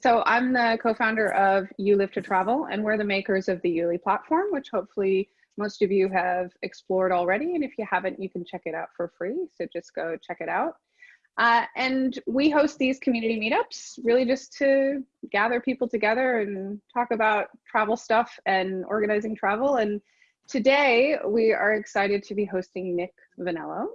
so I'm the co-founder of You Live to Travel, and we're the makers of the YouLi platform, which hopefully most of you have explored already. And if you haven't, you can check it out for free. So just go check it out. Uh, and we host these community meetups really just to gather people together and talk about travel stuff and organizing travel. And today we are excited to be hosting Nick Vanello.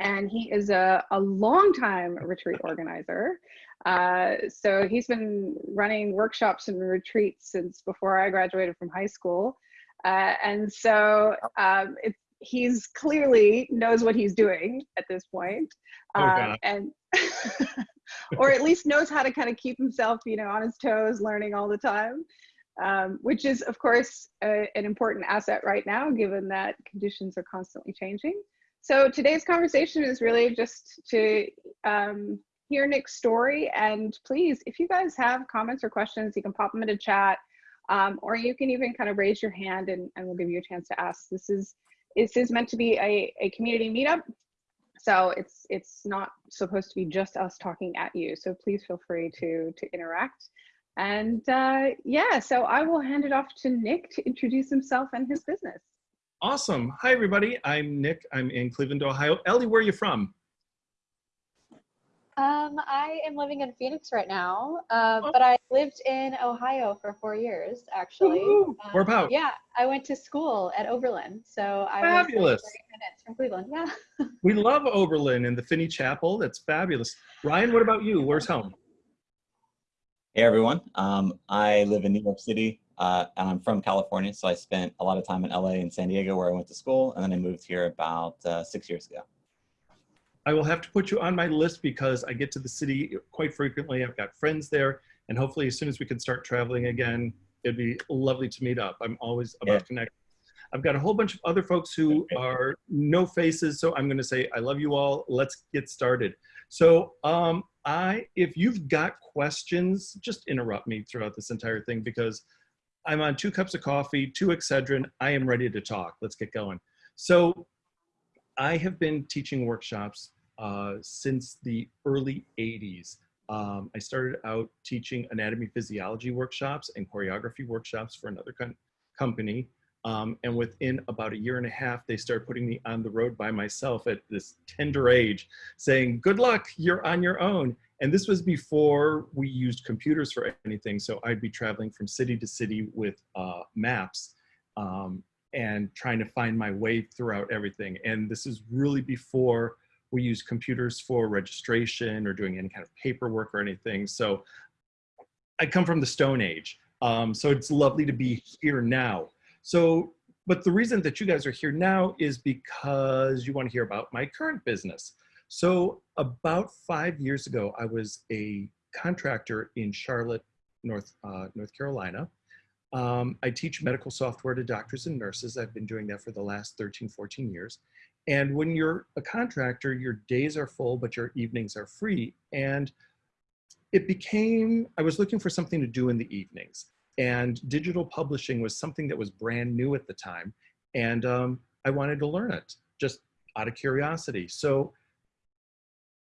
And he is a, a longtime retreat organizer. Uh, so he's been running workshops and retreats since before I graduated from high school. Uh, and so um, it, he's clearly knows what he's doing at this point. Oh, um, and or at least knows how to kind of keep himself, you know, on his toes, learning all the time. Um, which is, of course, a, an important asset right now, given that conditions are constantly changing. So today's conversation is really just to um, hear Nick's story. And please, if you guys have comments or questions, you can pop them into chat, um, or you can even kind of raise your hand and, and we'll give you a chance to ask. This is this is meant to be a, a community meetup. So it's it's not supposed to be just us talking at you. So please feel free to to interact. And uh, yeah, so I will hand it off to Nick to introduce himself and his business. Awesome. Hi, everybody. I'm Nick. I'm in Cleveland, Ohio. Ellie, where are you from? Um, I am living in Phoenix right now, uh, oh. but I lived in Ohio for four years, actually. Um, where about? Yeah, I went to school at Oberlin, so I fabulous. was 30 minutes from Cleveland. Yeah. we love Oberlin and the Finney Chapel. That's fabulous. Ryan, what about you? Where's home? Hey everyone. Um, I live in New York City, uh, and I'm from California, so I spent a lot of time in LA and San Diego where I went to school, and then I moved here about uh, six years ago. I will have to put you on my list because I get to the city quite frequently. I've got friends there, and hopefully, as soon as we can start traveling again, it'd be lovely to meet up. I'm always about yeah. connecting. I've got a whole bunch of other folks who are no faces, so I'm going to say I love you all. Let's get started. So, um, I, if you've got questions, just interrupt me throughout this entire thing because I'm on two cups of coffee, two Excedrin. I am ready to talk. Let's get going. So, I have been teaching workshops uh, since the early 80s. Um, I started out teaching anatomy physiology workshops and choreography workshops for another company. Um, and within about a year and a half, they started putting me on the road by myself at this tender age, saying, good luck, you're on your own. And this was before we used computers for anything. So I'd be traveling from city to city with uh, maps um, and trying to find my way throughout everything. And this is really before we use computers for registration or doing any kind of paperwork or anything. So I come from the Stone Age. Um, so it's lovely to be here now. So, but the reason that you guys are here now is because you want to hear about my current business. So about five years ago, I was a contractor in Charlotte, North, uh, North Carolina. Um, I teach medical software to doctors and nurses. I've been doing that for the last 13, 14 years. And when you're a contractor, your days are full, but your evenings are free. And it became, I was looking for something to do in the evenings. And digital publishing was something that was brand new at the time. And um, I wanted to learn it just out of curiosity. So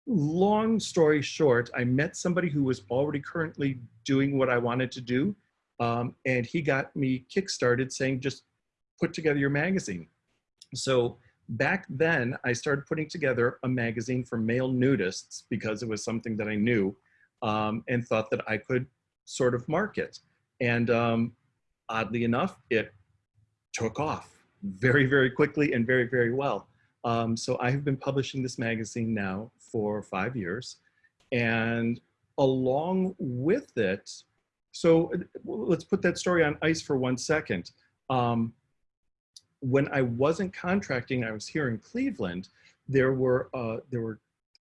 long story short, I met somebody who was already currently doing what I wanted to do. Um, and he got me kickstarted saying, just put together your magazine. So back then I started putting together a magazine for male nudists because it was something that I knew um, and thought that I could sort of market. And um, oddly enough, it took off very, very quickly and very, very well. Um, so I have been publishing this magazine now for five years. And along with it, so let's put that story on ice for one second. Um, when I wasn't contracting, I was here in Cleveland, there were, uh, there were,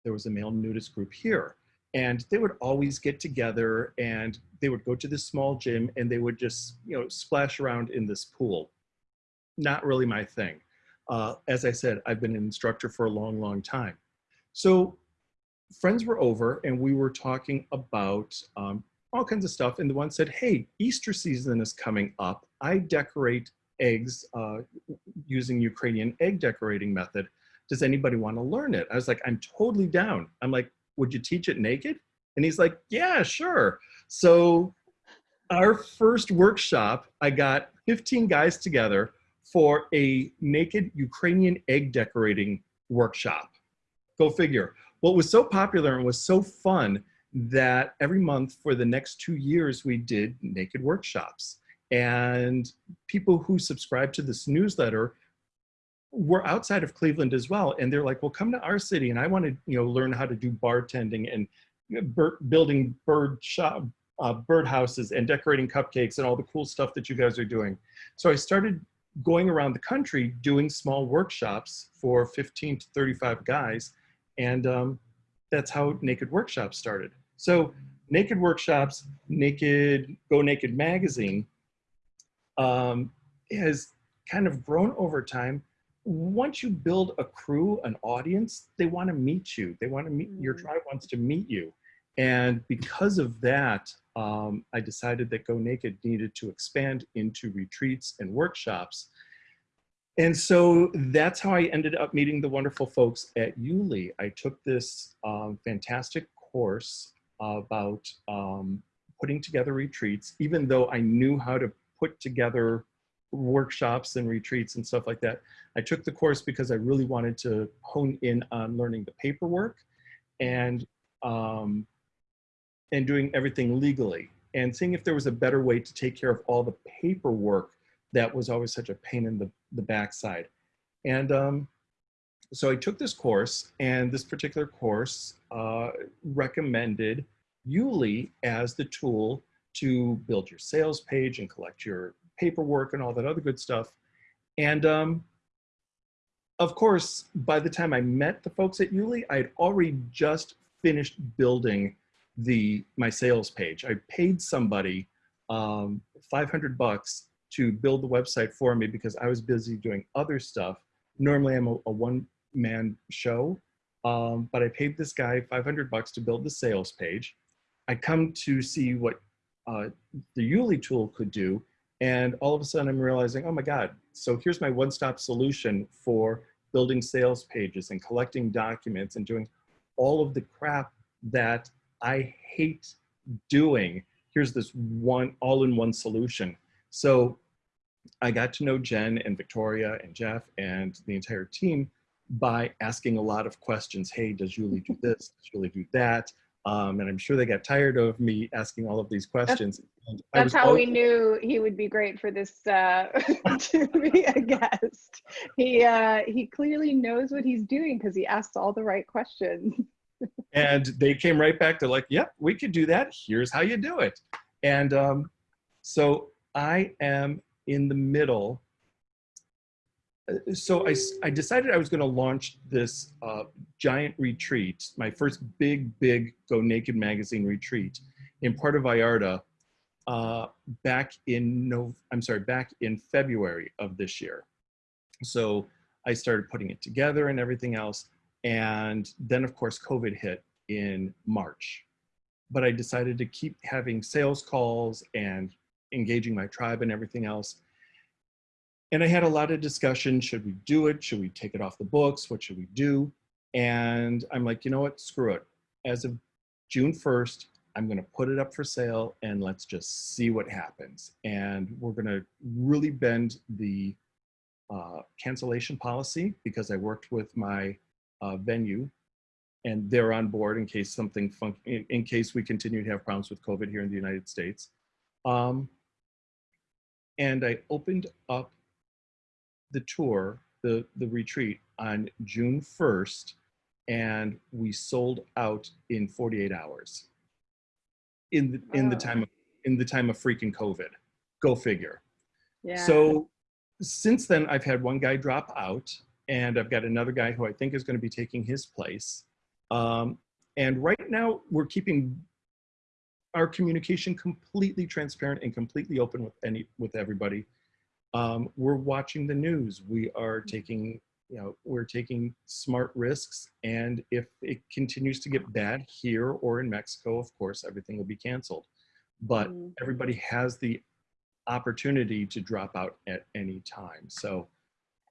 there was a male nudist group here and they would always get together and they would go to this small gym and they would just, you know, splash around in this pool. Not really my thing. Uh, as I said, I've been an instructor for a long, long time. So friends were over and we were talking about um, all kinds of stuff. And the one said, hey, Easter season is coming up. I decorate eggs uh, using Ukrainian egg decorating method. Does anybody want to learn it? I was like, I'm totally down. I'm like, would you teach it naked? And he's like, yeah, sure. So our first workshop, I got 15 guys together for a naked Ukrainian egg decorating workshop. Go figure. What was so popular and was so fun that every month for the next two years, we did naked workshops. And people who subscribed to this newsletter were outside of Cleveland as well. And they're like, well, come to our city. And I want to, you know, learn how to do bartending and bir building bird shop, uh, bird houses and decorating cupcakes and all the cool stuff that you guys are doing. So I started going around the country doing small workshops for 15 to 35 guys. And um, that's how Naked Workshops started. So Naked Workshops, Naked, Go Naked Magazine um, has kind of grown over time. Once you build a crew, an audience, they want to meet you. They want to meet, your Mm. tribe wants to meet you. And because of that, um, I decided that Go Naked needed to expand into retreats and workshops. And so that's how I ended up meeting the wonderful folks at YouLi. I took this um, fantastic course about um, putting together retreats, even though I knew how to put together workshops and retreats and stuff like that. I took the course because I really wanted to hone in on learning the paperwork and um, and doing everything legally and seeing if there was a better way to take care of all the paperwork that was always such a pain in the, the backside. And um, so I took this course and this particular course uh, recommended YouLi as the tool to build your sales page and collect your paperwork and all that other good stuff. And um, of course, by the time I met the folks at YouLi, I had already just finished building the my sales page. I paid somebody um, 500 bucks to build the website for me because I was busy doing other stuff. Normally I'm a, a one-man show, um, but I paid this guy 500 bucks to build the sales page. I come to see what uh, the YouLi tool could do, and all of a sudden I'm realizing, oh my God, so here's my one-stop solution for building sales pages and collecting documents and doing all of the crap that I hate doing. Here's this one all-in-one solution. So I got to know Jen and Victoria and Jeff and the entire team by asking a lot of questions. Hey, does YouLi do this? Does YouLi do that? Um, and I'm sure they got tired of me asking all of these questions. And That's how we knew he would be great for this uh, to be a guest. He uh, he clearly knows what he's doing because he asks all the right questions. And they came right back. They're like, yep, we could do that. Here's how you do it. And um, so I am in the middle. Uh, So I decided I was going to launch this uh, giant retreat, my first big, big Go Naked magazine retreat in Puerto Vallarta uh, back in no, I'm sorry, back in February of this year. So I started putting it together and everything else. And then of course, COVID hit in March. But I decided to keep having sales calls and engaging my tribe and everything else. And I had a lot of discussion. Should we do it? Should we take it off the books? What should we do? And I'm like, you know what? Screw it. As of June 1st, I'm going to put it up for sale and let's just see what happens. And we're going to really bend the uh, cancellation policy because I worked with my uh, venue and they're on board in case something fun in, in case we continue to have problems with COVID here in the United States. Um, and I opened up the tour, the, the retreat on June 1st, and we sold out in 48 hours. In the, in the time of, in the time of freaking COVID. Go figure. Yeah. So since then, I've had one guy drop out, and I've got another guy who I think is going to be taking his place. Um, and right now, we're keeping our communication completely transparent and completely open with any with everybody. Um, we're watching the news. We are taking, you know, we're taking smart risks. And if it continues to get bad here or in Mexico, of course, everything will be canceled. But Mm. everybody has the opportunity to drop out at any time. So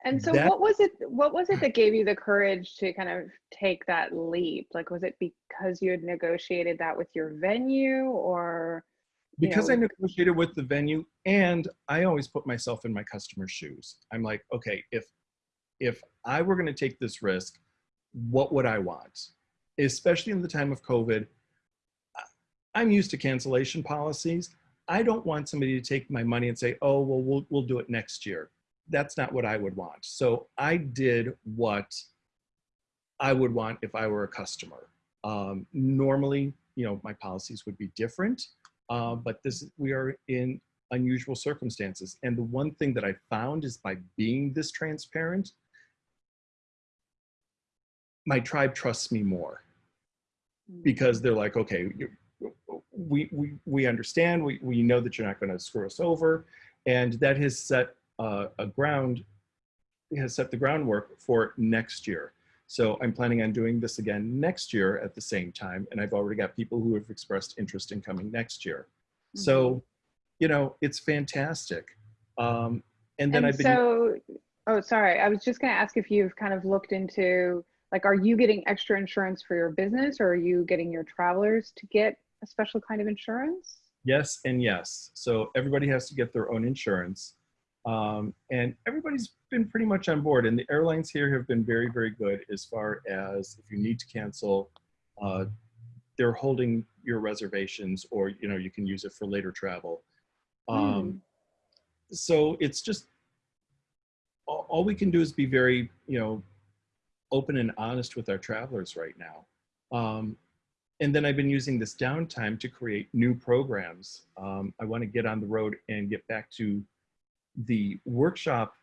And so That- what was it what was it that gave you the courage to kind of take that leap? Like was it because you had negotiated that with your venue or because know- I negotiated with the venue and I always put myself in my customer's shoes. I'm like, okay, if if I were going to take this risk, what would I want? Especially in the time of COVID, I'm used to cancellation policies. I don't want somebody to take my money and say, "Oh, well, we'll we'll do it next year." That's not what I would want. So I did what I would want if I were a customer. Um, normally, you know, my policies would be different, uh, but this we are in unusual circumstances. And the one thing that I found is by being this transparent, my tribe trusts me more because they're like, okay, we, we, we understand, we, we know that you're not going to screw us over. And that has set uh, a ground, has set the groundwork for next year. So I'm planning on doing this again next year at the same time. And I've already got people who have expressed interest in coming next year. So, you know, it's fantastic. Um, and then and I've been, so oh sorry, I was just gonna ask if you've kind of looked into like are you getting extra insurance for your business or are you getting your travelers to get a special kind of insurance? Yes and yes. So everybody has to get their own insurance. Um, and everybody's been pretty much on board. And the airlines here have been very, very good as far as if you need to cancel, uh, they're holding your reservations or, you know, you can use it for later travel. Um, So it's just, all, all we can do is be very, you know, open and honest with our travelers right now. Um, and then I've been using this downtime to create new programs. Um, I want to get on the road and get back to the workshop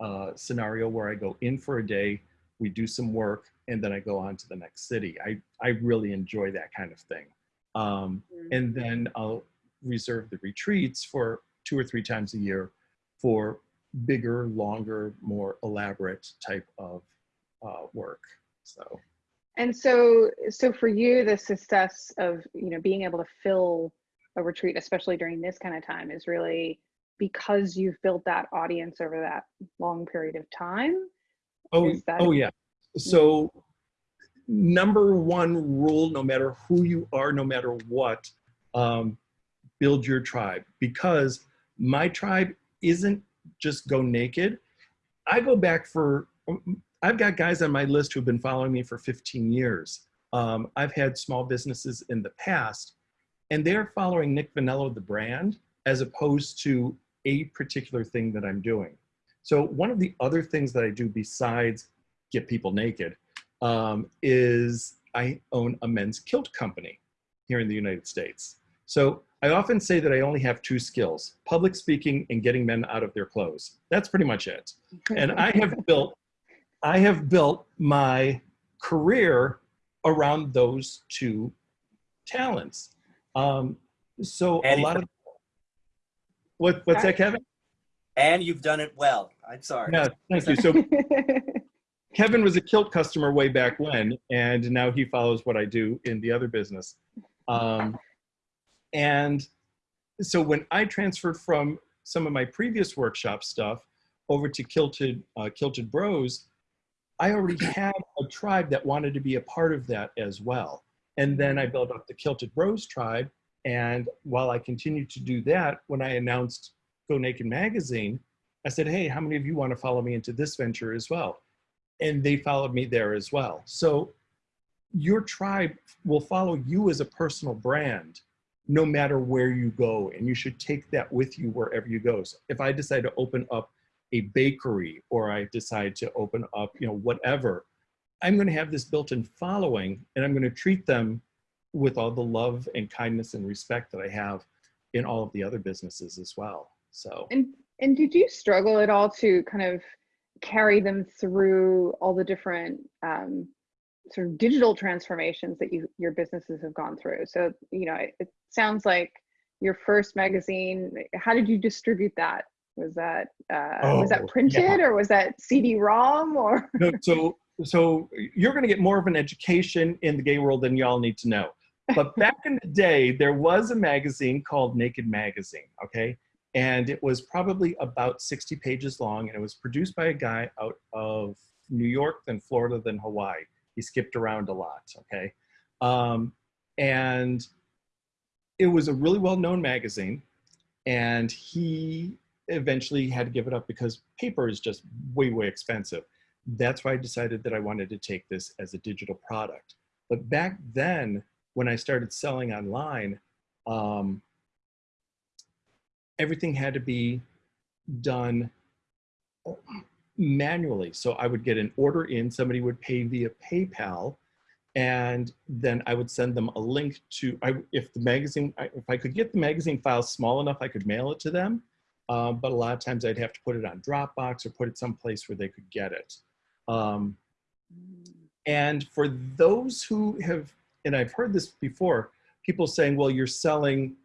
uh, scenario where I go in for a day, we do some work, and then I go on to the next city. I, I really enjoy that kind of thing. Um, and then I'll reserve the retreats for two or three times a year for bigger, longer, more elaborate type of uh, work. So. And so, so for you, the success of you know being able to fill a retreat, especially during this kind of time, is really because you've built that audience over that long period of time. Oh, oh yeah. So number one rule, no matter who you are, no matter what, um, build your tribe because my tribe isn't just go naked. I go back for, I've got guys on my list who've been following me for 15 years. Um, I've had small businesses in the past and they're following Nick Vanello, the brand, as opposed to a particular thing that I'm doing. So one of the other things that I do besides get people naked um, is I own a men's kilt company here in the United States. So I often say that I only have two skills, public speaking and getting men out of their clothes. That's pretty much it. And I have built, I have built my career around those two talents. Um, so a lot of, what, what's that, Kevin? And you've done it well. I'm sorry. Yeah, thank you. So Kevin was a kilt customer way back when, and now he follows what I do in the other business. Um, and so when I transferred from some of my previous workshop stuff over to Kilted, uh, Kilted Bros, I already had a tribe that wanted to be a part of that as well. And then I built up the Kilted Bros tribe. And while I continued to do that, when I announced Go Naked Magazine, I said, hey, how many of you want to follow me into this venture as well? And they followed me there as well. So your tribe will follow you as a personal brand no matter where you go. And you should take that with you wherever you go. So if I decide to open up a bakery or I decide to open up, you know, whatever, I'm going to have this built-in following and I'm going to treat them with all the love and kindness and respect that I have in all of the other businesses as well. So and and did you struggle at all to kind of carry them through all the different um, sort of digital transformations that you your businesses have gone through? So you know, it, it sounds like your first magazine. How did you distribute that? Was that uh, was Oh, that printed or was that CD-ROM or? no, so so you're going to get more of an education in the gay world than y'all need to know. But back in the day, there was a magazine called Naked Magazine, okay? And it was probably about 60 pages long, and it was produced by a guy out of New York, then Florida, then Hawaii. He skipped around a lot, okay? Um, and it was a really well-known magazine, and he eventually had to give it up because paper is just way, way expensive. That's why I decided that I wanted to take this as a digital product. But back then, when I started selling online, um, everything had to be done manually. So I would get an order in, somebody would pay via PayPal, and then I would send them a link to, I, if the magazine, I- if I could get the magazine file small enough, I could mail it to them. Uh, but a lot of times I'd have to put it on Dropbox or put it someplace where they could get it. Um, and for those who have, and I've heard this before, people saying, well, you're selling,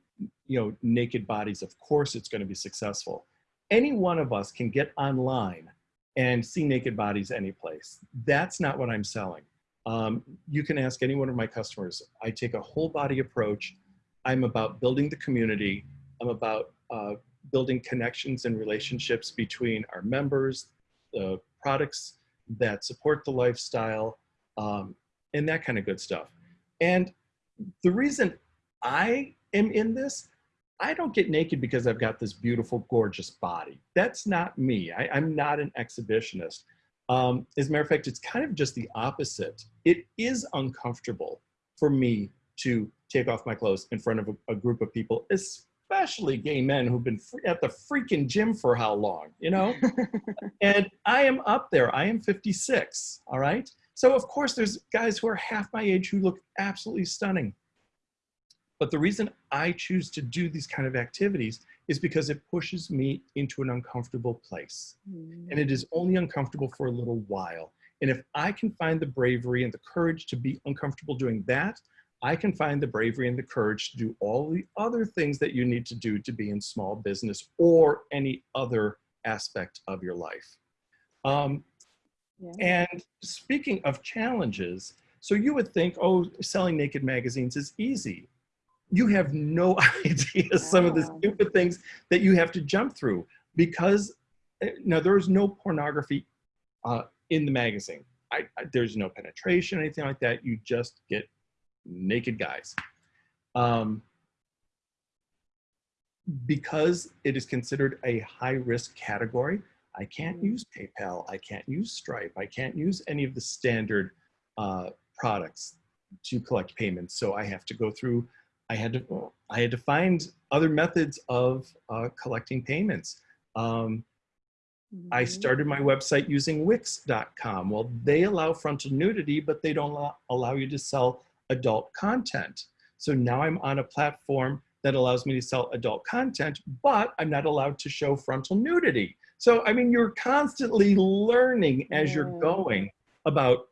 you know, naked bodies. Of course it's going to be successful. Any one of us can get online and see naked bodies any place. That's not what I'm selling. Um, you can ask any one of my customers. I take a whole body approach. I'm about building the community. I'm about uh, building connections and relationships between our members, the products that support the lifestyle, um, and that kind of good stuff. And the reason I am in this, I don't get naked because I've got this beautiful, gorgeous body. That's not me. I, am not an exhibitionist. Um, as a matter of fact, it's kind of just the opposite. It is uncomfortable for me to take off my clothes in front of a, a group of people, especially gay men who've been free, at the freaking gym for how long, you know? and I am up there. I am 56, all right? So of course there's guys who are half my age who look absolutely stunning. But the reason I choose to do these kind of activities is because it pushes me into an uncomfortable place. And it is only uncomfortable for a little while. And if I can find the bravery and the courage to be uncomfortable doing that, I can find the bravery and the courage to do all the other things that you need to do to be in small business or any other aspect of your life. Um, Yeah. and speaking of challenges, so you would think, oh, selling naked magazines is easy. You have no idea some of the stupid things that you have to jump through because uh, now there is no pornography uh, in the magazine. I, I, there's no penetration, anything like that. You just get naked guys. Um, because it is considered a high risk category, I can't Mm. use PayPal, I can't use Stripe, I can't use any of the standard uh, products to collect payments. So I have to go through, I had to, I had to find other methods of uh, collecting payments. Um, I Mhm. started my website using Wix.com. Well, they allow frontal nudity, but they don't allow you to sell adult content. So now I'm on a platform that allows me to sell adult content, but I'm not allowed to show frontal nudity. So, I mean, you're constantly learning as you're going about,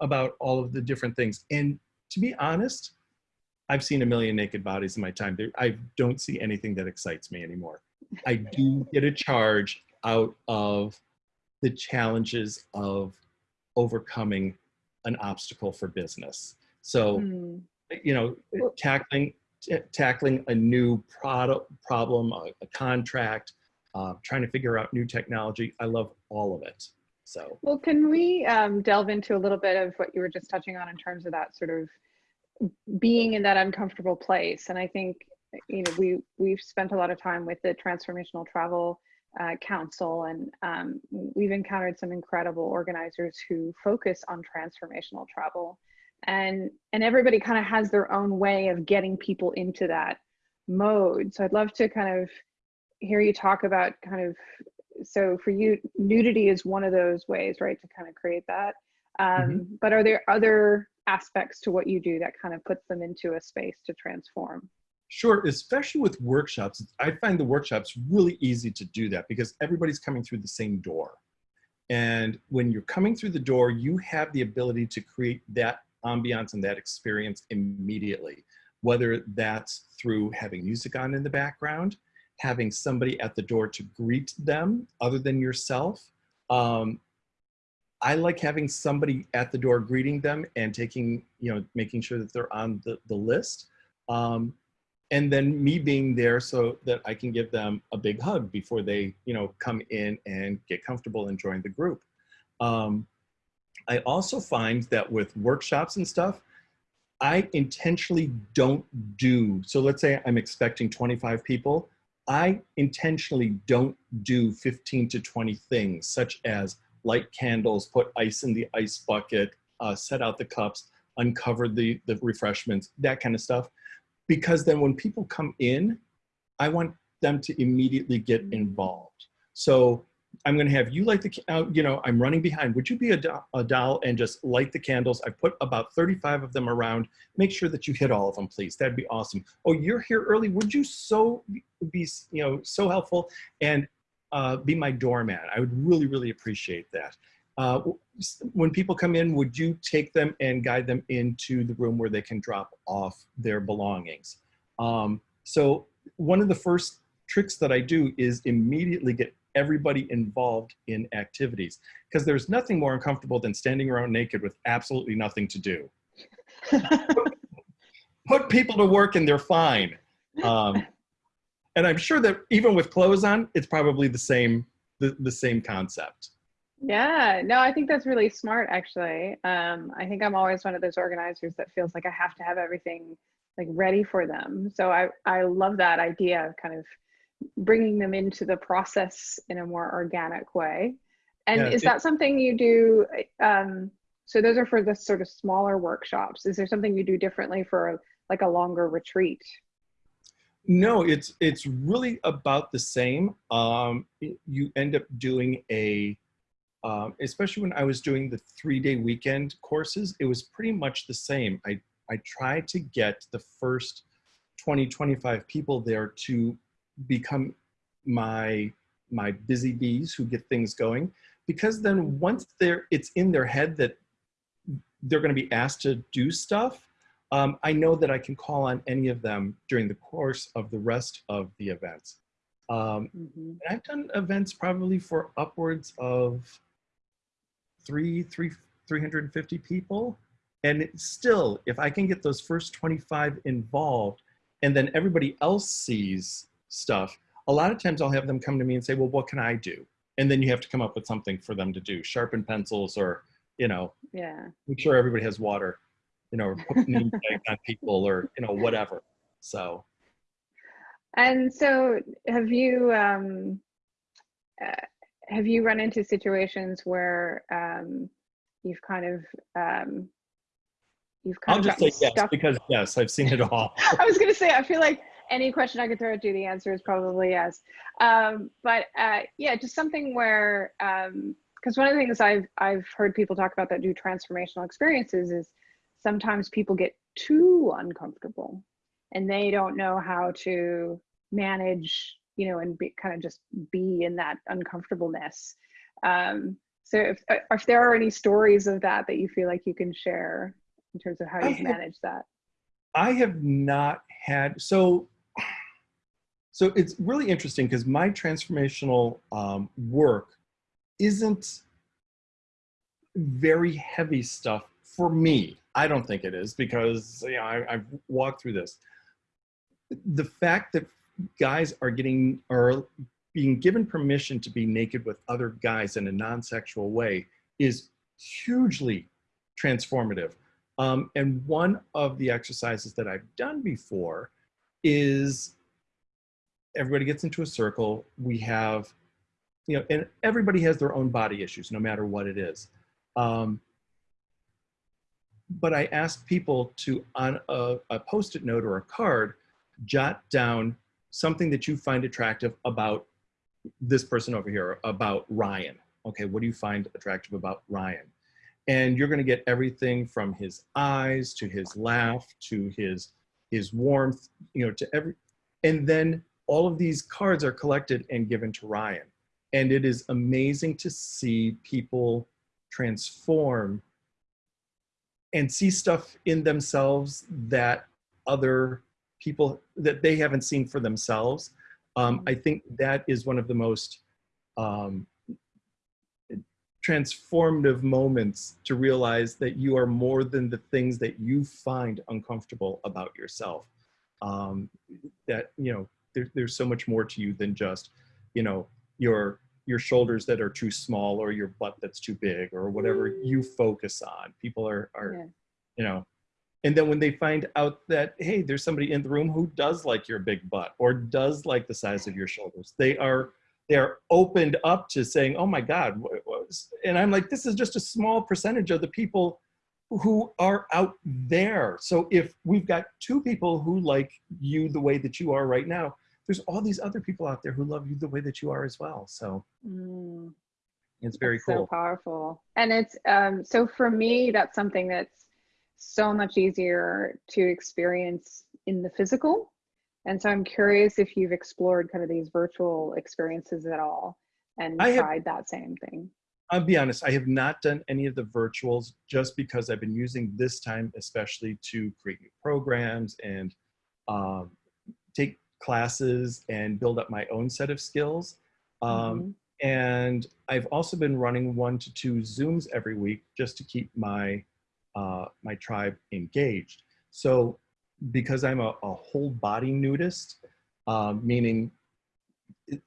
about all of the different things. And to be honest, I've seen a million naked bodies in my time. I don't see anything that excites me anymore. I do get a charge out of the challenges of overcoming an obstacle for business. So, Mm. you know, tackling tackling a new product problem, a, a contract, uh, trying to figure out new technology. I love all of it. So, Well, can we um, delve into a little bit of what you were just touching on in terms of that sort of being in that uncomfortable place? And I think you know we we've spent a lot of time with the Transformational Travel uh, Council, and um, we've encountered some incredible organizers who focus on transformational travel, and and everybody kind of has their own way of getting people into that mode. So I'd love to kind of hear you talk about kind of so for you nudity is one of those ways right to kind of create that um, but are there other aspects to what you do that kind of puts them into a space to transform Sure, especially with workshops, I find the workshops really easy to do that because everybody's coming through the same door. And when you're coming through the door, you have the ability to create that ambiance and that experience immediately, whether that's through having music on in the background, having somebody at the door to greet them other than yourself. Um, I like having somebody at the door greeting them and taking, you know, making sure that they're on the, the list. Um, and then me being there so that I can give them a big hug before they, you know, come in and get comfortable and join the group. Um, I also find that with workshops and stuff, I intentionally don't do, so let's say I'm expecting 25 people, I intentionally don't do 15 to 20 things such as light candles, put ice in the ice bucket, uh, set out the cups, uncover the, the refreshments, that kind of stuff. Because then when people come in, I want them to immediately get involved. So I'm going to have you light the, uh, you know, I'm running behind. Would you be a, do- a doll and just light the candles? I put about 35 of them around. Make sure that you hit all of them, please. That'd be awesome. Oh, you're here early. Would you so be, you know, so helpful and uh, be my doorman? I would really, really appreciate that. Uh, when people come in, would you take them and guide them into the room where they can drop off their belongings? Um, so one of the first tricks that I do is immediately get everybody involved in activities because there's nothing more uncomfortable than standing around naked with absolutely nothing to do. Put people to work and they're fine. Um, and I'm sure that even with clothes on, it's probably the same the, the same concept. Yeah, no, I think that's really smart actually. Um, I think I'm always one of those organizers that feels like I have to have everything like ready for them. So I, I love that idea of kind of bringing them into the process in a more organic way. And Yeah, is it- that something you do? Um, so those are for the sort of smaller workshops. Is there something you do differently for like a longer retreat? No, it's it's really about the same. Um, you end up doing a, um, especially when I was doing the three day weekend courses, it was pretty much the same. I I tried to get the first 20, 25 people there to become my my busy bees who get things going, because then once they're it's in their head that they're going to be asked to do stuff um, I know that I can call on any of them during the course of the rest of the events. Um, Mhm. I've done events probably for upwards of three, three, 350 people. And still, if I can get those first 25 involved and then everybody else sees stuff, a lot of times I'll have them come to me and say, well, what can I do? And then you have to come up with something for them to do, sharpen pencils or, you know, Yeah. make sure everybody has water, you know, or put name tags on people or, you know, whatever. So, And so have you um, uh, have you run into situations where um, you've kind of um, you've kind I'll of just say yes, stuck because yes, I've seen it all. I was going to say, I feel like any question I could throw at you, the answer is probably yes. Um, but uh, yeah, just something where, because one of the things I've I've heard people talk about that do transformational experiences is sometimes people get too uncomfortable, and they don't know how to manage, you know, and be, kind of just be in that uncomfortableness. Um, so if uh, if there are any stories of that that you feel like you can share in terms of how you've managed that. I have not had so. So it's really interesting because my transformational um, work isn't very heavy stuff for me. I don't think it is because you know I, I've walked through this. The fact that guys are getting are being given permission to be naked with other guys in a non-sexual way is hugely transformative. Um, and one of the exercises that I've done before is everybody gets into a circle. We have, you know, and everybody has their own body issues, no matter what it is. Um, but I ask people to, on a, a post it note or a card, jot down something that you find attractive about this person over here, about Ryan. Okay, what do you find attractive about Ryan? and you're going to get everything from his eyes to his laugh to his his warmth you know to every and then all of these cards are collected and given to ryan and it is amazing to see people transform and see stuff in themselves that other people that they haven't seen for themselves um, i think that is one of the most um, transformative moments to realize that you are more than the things that you find uncomfortable about yourself. um, that you know there, there's so much more to you than just you know your your shoulders that are too small or your butt that's too big or whatever mm. you focus on. People are are Yeah. you know and then when they find out that hey there's somebody in the room who does like your big butt or does like the size of your shoulders they are they are opened up to saying oh my god and i'm like this is just a small percentage of the people who are out there so if we've got two people who like you the way that you are right now there's all these other people out there who love you the way that you are as well so Mm. it's very That's So powerful. And it's um so for me that's something that's so much easier to experience in the physical. And so I'm curious if you've explored kind of these virtual experiences at all and I have- tried that same thing. I'll be honest, I have not done any of the virtuals just because I've been using this time especially to create new programs and um, classes and build up my own set of skills. Um, Mhm. And I've also been running one to two Zooms every week just to keep my, uh, my tribe engaged. So because I'm a, a whole body nudist, um, meaning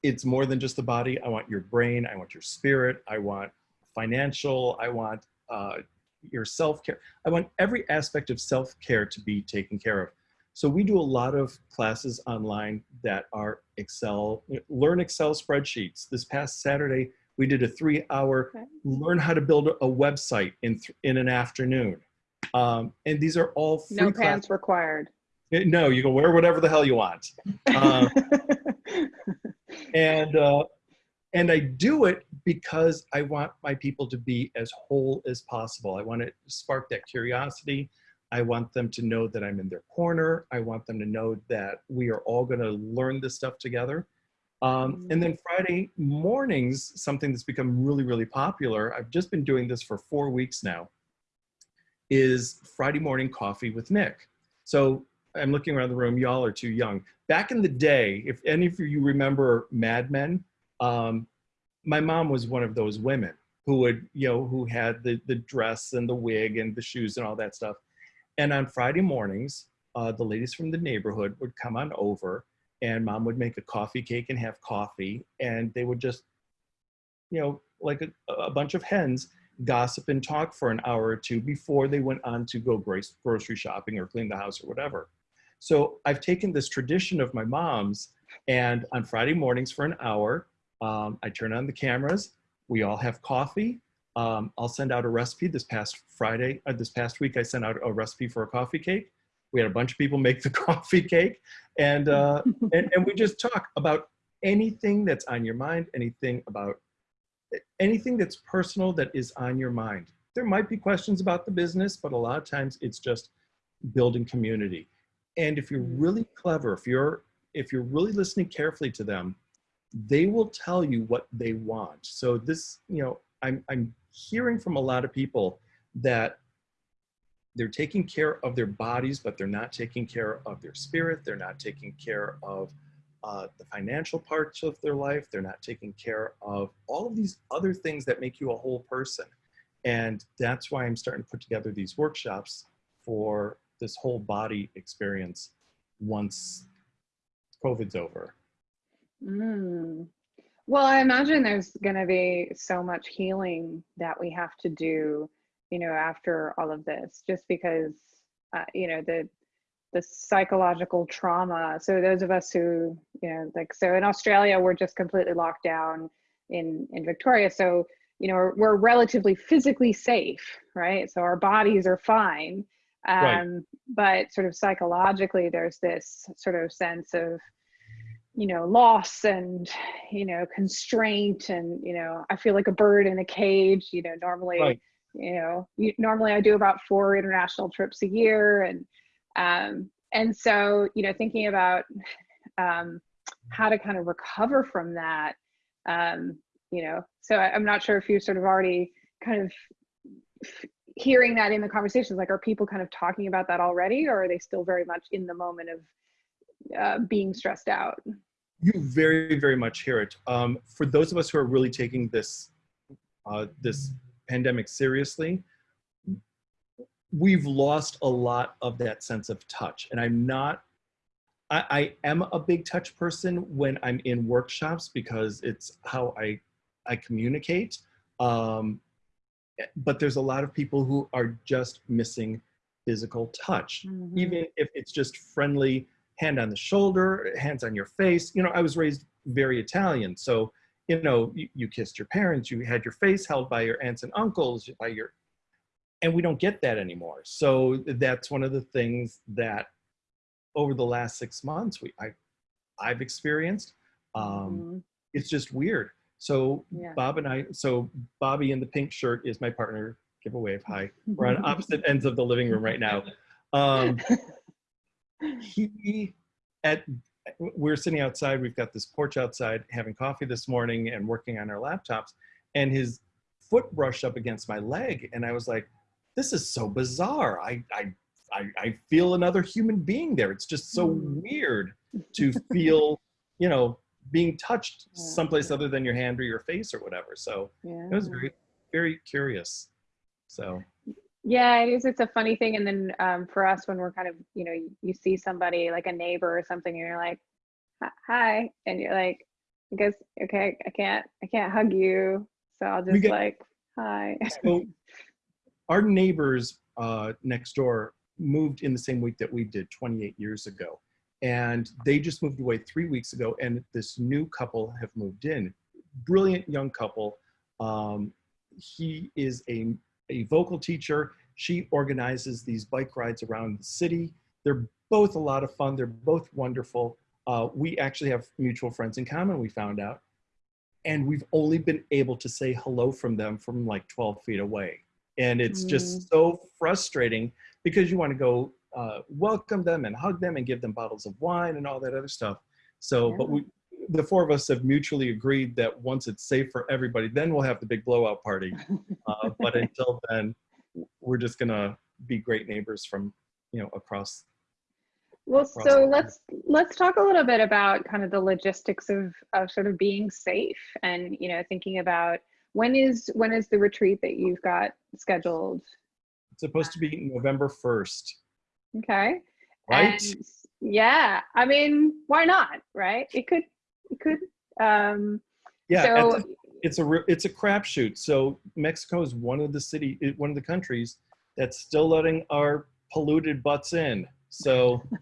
it's more than just the body. I want your brain. I want your spirit. I want financial. I want uh, your self care. I want every aspect of self care to be taken care of. So we do a lot of classes online that are Excel, learn Excel spreadsheets. This past Saturday, we did a three hour Okay. learn how to build a website in, th- in an afternoon. Um, and these are all free No classes. pants required. No, you can wear whatever the hell you want. Um, and uh, and I do it because I want my people to be as whole as possible. I want to spark that curiosity. I want them to know that I'm in their corner. I want them to know that we are all going to learn this stuff together. Um, and then Friday mornings, something that's become really, really popular. I've just been doing this for four weeks now. Is Friday morning coffee with Nick. So I'm looking around the room. Y'all are too young. Back in the day, if any of you remember Mad Men, um, my mom was one of those women who would, you know, who had the the dress and the wig and the shoes and all that stuff. And on Friday mornings, uh, the ladies from the neighborhood would come on over, and mom would make a coffee cake and have coffee, and they would just, you know, like a, a bunch of hens, gossip and talk for an hour or two before they went on to go grocery shopping or clean the house or whatever. So I've taken this tradition of my mom's, and on Friday mornings for an hour, um, I turn on the cameras. We all have coffee. Um, I'll send out a recipe. This past Friday, uh, this past week, I sent out a recipe for a coffee cake. We had a bunch of people make the coffee cake, and uh, and, and we just talk about anything that's on your mind, anything about anything that's personal that is on your mind. There might be questions about the business, but a lot of times it's just building community. And if you're really clever, if you're if you're really listening carefully to them, they will tell you what they want. So this, you know, I'm I'm hearing from a lot of people that they're taking care of their bodies, but they're not taking care of their spirit. They're not taking care of uh, the financial parts of their life. They're not taking care of all of these other things that make you a whole person. And that's why I'm starting to put together these workshops for this whole body experience once COVID's over. Mm. Well, I imagine there's going to be so much healing that we have to do, you know, after all of this, just because, uh, you know, the the psychological trauma. So those of us who, you know, like so in Australia, we're just completely locked down in in Victoria. So you know, we're, we're relatively physically safe, right? So our bodies are fine. Um, Right. But sort of psychologically, there's this sort of sense of you know loss and you know constraint and you know i feel like a bird in a cage you know normally Right. you know you, normally i do about four international trips a year and um and so you know thinking about um how to kind of recover from that um you know so I, i'm not sure if you sort of already kind of hearing that in the conversations like are people kind of talking about that already or are they still very much in the moment of uh, being stressed out You very, very much hear it. Um, for those of us who are really taking this uh, this pandemic seriously, we've lost a lot of that sense of touch. And I'm not I, I am a big touch person when I'm in workshops because it's how I I communicate. Um, but there's a lot of people who are just missing physical touch, Mhm. even if it's just friendly hand on the shoulder, hands on your face. You know, I was raised very Italian, so you know, you, you kissed your parents, you had your face held by your aunts and uncles, by your, and we don't get that anymore. So that's one of the things that over the last six months we I I've experienced. Um, Mhm. it's just weird. So Yeah. Bob and I, so Bobby in the pink shirt is my partner. Give a wave. Hi. We're on opposite ends of the living room right now. Um, he at we're sitting outside. We've got this porch outside, having coffee this morning and working on our laptops. And his foot brushed up against my leg, and I was like, "This is so bizarre. I I I, I feel another human being there. It's just so Hmm. weird to feel, you know, being touched Yeah. someplace other than your hand or your face or whatever. So Yeah. it was very very curious. So Yeah, it is. It's a funny thing. And then um, for us, when we're kind of, you know, you, you see somebody like a neighbor or something, and you're like, "Hi- "Hi," and you're like, "I guess okay, I can't, I can't hug you, so I'll just get- like, hi." so our neighbors uh, next door moved in the same week that we did 28 years ago and they just moved away three weeks ago and this new couple have moved in brilliant young couple um, he is a, a vocal teacher. She organizes these bike rides around the city. They're both a lot of fun. They're both wonderful. Uh, we actually have mutual friends in common we found out. And we've only been able to say hello from them from like 12 feet away. And it's just so frustrating because you want to go uh, welcome them and hug them and give them bottles of wine and all that other stuff. So but we the four of us have mutually agreed that once it's safe for everybody then we'll have the big blowout party uh, but until then we're just gonna be great neighbors from you know across Well, across so let's let's talk a little bit about kind of the logistics of of sort of being safe and you know thinking about when is when is the retreat that you've got scheduled? it's supposed to be november 1st Okay. right And yeah, I mean, why not? Right? It could it could um yeah so the- it's a it's a crapshoot. So Mexico is one of the city, one of the countries that's still letting our polluted butts in. So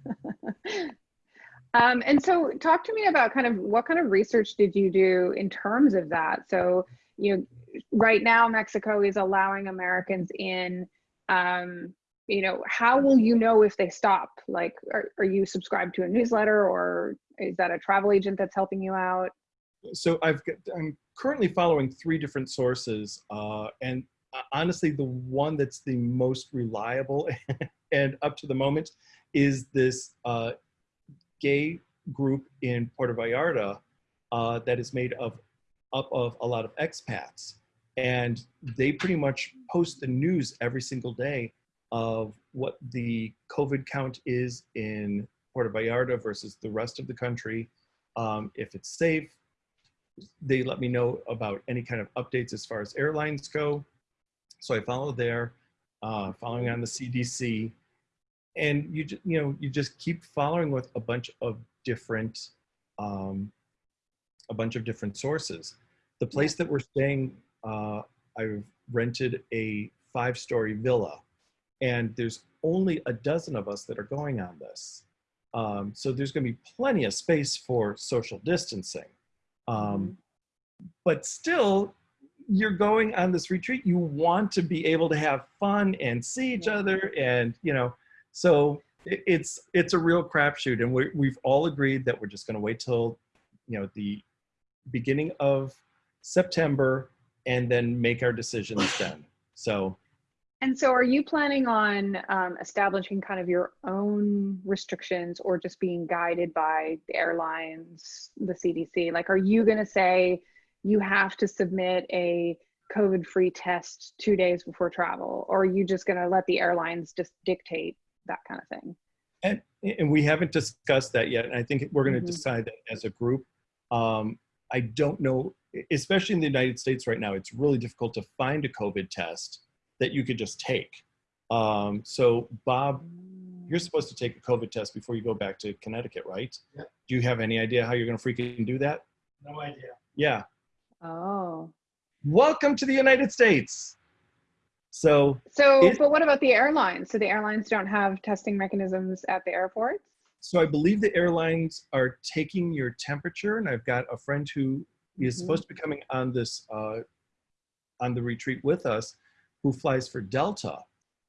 Um, and so talk to me about kind of what kind of research did you do in terms of that? So, you know, right now Mexico is allowing Americans in. Um, you know, how will you know if they stop? Like, are, are you subscribed to a newsletter or is that a travel agent that's helping you out? so I've got, I'm currently following three different sources, uh, and uh, honestly, the one that's the most reliable and up to the moment is this uh, gay group in Puerto Vallarta uh, that is made of up of a lot of expats, and they pretty much post the news every single day of what the COVID count is in Puerto Vallarta versus the rest of the country, um, if it's safe. They let me know about any kind of updates as far as airlines go. So I follow there, uh, following on the CDC, and you you know you just keep following with a bunch of different um, a bunch of different sources. The place that we're staying, uh, I've rented a five-story villa, and there's only a dozen of us that are going on this. Um, so there's going to be plenty of space for social distancing. Um, but still, you're going on this retreat. You want to be able to have fun and see each Yeah. other, and you know, so it, it's it's a real crapshoot. And we we've all agreed that we're just going to wait till you know the beginning of September and then make our decisions then. So And so, are you planning on um, establishing kind of your own restrictions or just being guided by the airlines, the CDC? Like, are you going to say you have to submit a COVID free test two days before travel? Or are you just going to let the airlines just dictate that kind of thing? And, and we haven't discussed that yet. And I think we're going to Mhm. decide that as a group. Um, I don't know, especially in the United States right now, it's really difficult to find a COVID test that you could just take. Um, so Bob, you're supposed to take a COVID test before you go back to Connecticut, right? Yep. Do you have any idea how you're going to freaking do that? No idea. Yeah. Oh. Welcome to the United States. So So, Is- but what about the airlines? So the airlines don't have testing mechanisms at the airports? So I believe the airlines are taking your temperature, and I've got a friend who is Mhm. supposed to be coming on this uh, on the retreat with us, who flies for Delta.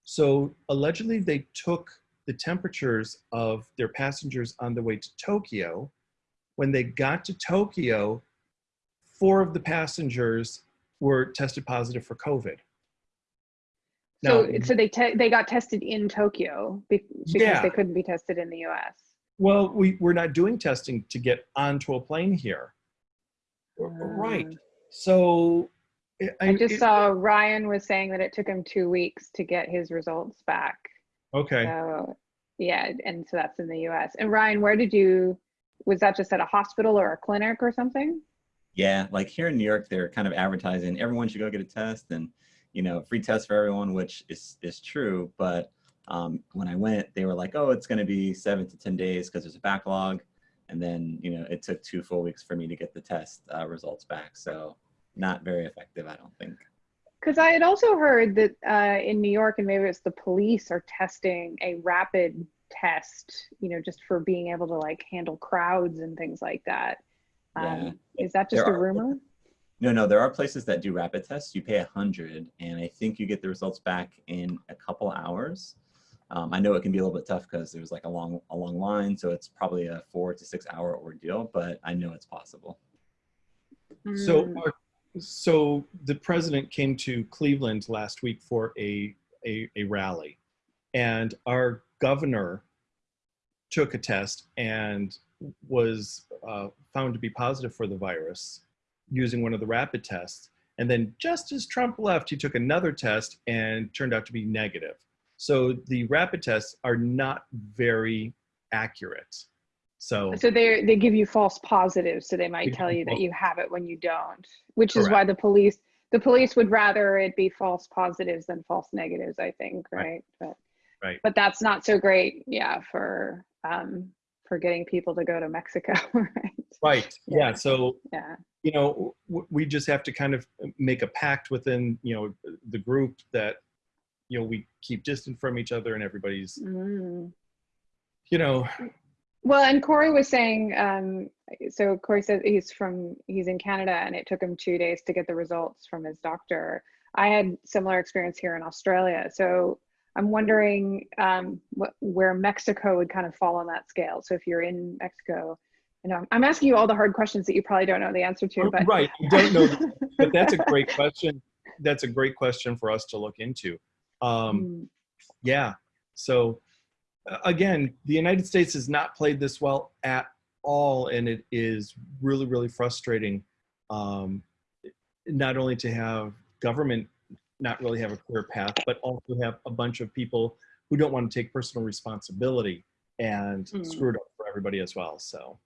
So allegedly, they took the temperatures of their passengers on the way to Tokyo. When they got to Tokyo, four of the passengers were tested positive for COVID. So, Now- so they te- they got tested in Tokyo be- because Yeah. they couldn't be tested in the U.S. Well, we, we're not doing testing to get onto a plane here. Right. Uh, So I, I just it- saw Ryan was saying that it took him two weeks to get his results back. Okay. So yeah, and so that's in the U.S. And Ryan, where did you? Was that just at a hospital or a clinic or something? Yeah, like here in New York, they're kind of advertising everyone should go get a test and, you know, free test for everyone, which is, is true. But um, when I went, they were like, oh, it's going to be seven to 10 days because there's a backlog. And then, you know, it took two full weeks for me to get the test uh, results back. So not very effective, I don't think. Because I had also heard that uh, in New York, and maybe it's the police are testing a rapid test, you know, just for being able to like handle crowds and things like that. Yeah. Um, is that just a There are- rumor? No, no, there are places that do rapid tests. You pay a hundred, and I think you get the results back in a couple hours. Um, I know it can be a little bit tough because there's like a long, a long line, so it's probably a four to six hour ordeal. But I know it's possible. So, Mm, our, so the president came to Cleveland last week for a, a, a rally, and our governor took a test and was uh, found to be positive for the virus using one of the rapid tests. And then just as Trump left, he took another test and turned out to be negative. So the rapid tests are not very accurate. So So they they give you false positives, so they might tell you that you have it when you don't, which is why the police the police would rather it be false positives than false negatives. I think, Right. right? But Right. but that's not so great, yeah, for um for getting people to go to Mexico, right? right, Yeah. yeah. So Yeah. you know w- we just have to kind of make a pact within you know the group that you know we keep distant from each other and everybody's Mm. you know Well, and Corey was saying, um, so Corey says he's from, he's in Canada and it took him two days to get the results from his doctor. I had similar experience here in Australia. So I'm wondering um, what, where Mexico would kind of fall on that scale. So if you're in Mexico, you know, I'm asking you all the hard questions that you probably don't know the answer to, but right i don't know but that's a great question that's a great question for us to look into um Mm, yeah so again the united states has not played this well at all and it is really really frustrating um not only to have government not really have a clear path but also have a bunch of people who don't want to take personal responsibility and Mm. screw it up for everybody as well so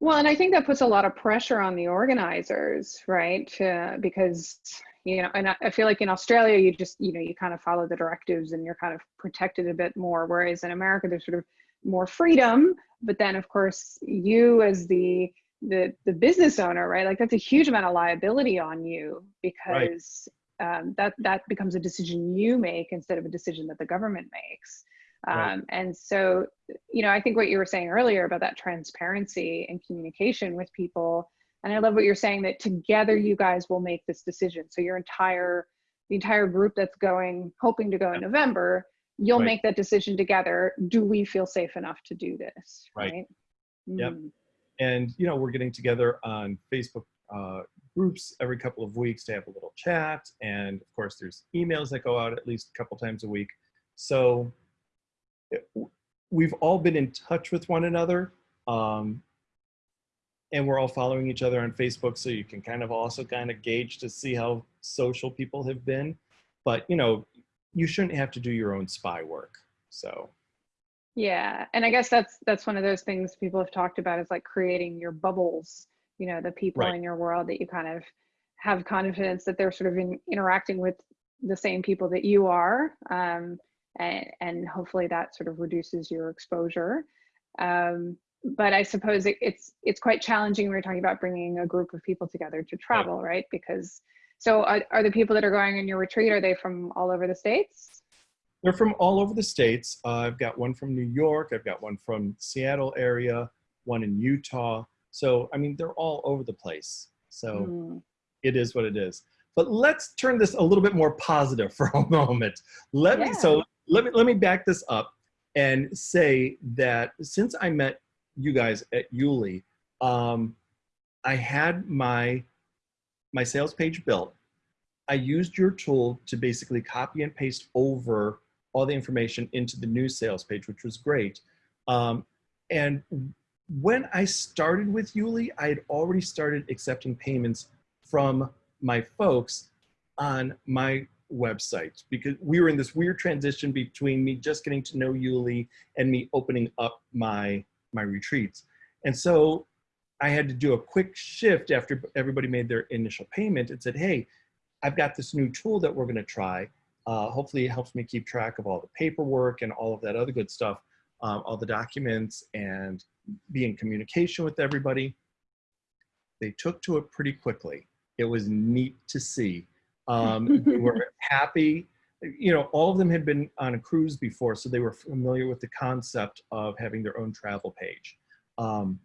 Well, and I think that puts a lot of pressure on the organizers, right? Uh, because, you know, and I, I feel like in Australia, you just, you know, you kind of follow the directives and you're kind of protected a bit more. Whereas in America, there's sort of more freedom. But then, of course, you as the the the business owner, right? Like that's a huge amount of liability on you because um, that that becomes a decision you make instead of a decision that the government makes. Right. Um, and so you know, I think what you were saying earlier about that transparency and communication with people, and I love what you're saying that together you guys will make this decision. So your entire, the entire group that's going, hoping to go in November, you'll Right. make that decision together. Do we feel safe enough to do this? Right. Right. Yep. Mm. and you know we're getting together on facebook uh, groups every couple of weeks to have a little chat and of course there's emails that go out at least a couple times a week so it- we've all been in touch with one another um, and we're all following each other on facebook so you can kind of also kind of gauge to see how social people have been but you know you shouldn't have to do your own spy work so Yeah, and I guess that's that's one of those things people have talked about is like creating your bubbles. You know, the people Right. in your world that you kind of have confidence that they're sort of in, interacting with the same people that you are. Um, and, and hopefully that sort of reduces your exposure. Um, but I suppose it, it's it's quite challenging. We are talking about bringing a group of people together to travel, right? Because so are, are the people that are going on your retreat? Are they from all over the states? They're from all over the states. Uh, I've got one from New York. I've got one from Seattle area, one in Utah. So I mean, they're all over the place. So Mm, it is what it is. But let's turn this a little bit more positive for a moment. Let me so let me let me back this up and say that since I met you guys at YouLi, um, I had my my sales page built. I used your tool to basically copy and paste over all the information into the new sales page, which was great. Um, and when I started with YouLi, I had already started accepting payments from my folks on my website because we were in this weird transition between me just getting to know YouLi and me opening up my my retreats. And so I had to do a quick shift after everybody made their initial payment and said, hey, I've got this new tool that we're going to try. Uh, hopefully, it helps me keep track of all the paperwork and all of that other good stuff, um, all the documents, and be in communication with everybody. They took to it pretty quickly. It was neat to see. Um, they were happy. You know, all of them had been on a cruise before, so they were familiar with the concept of having their own travel page. Um,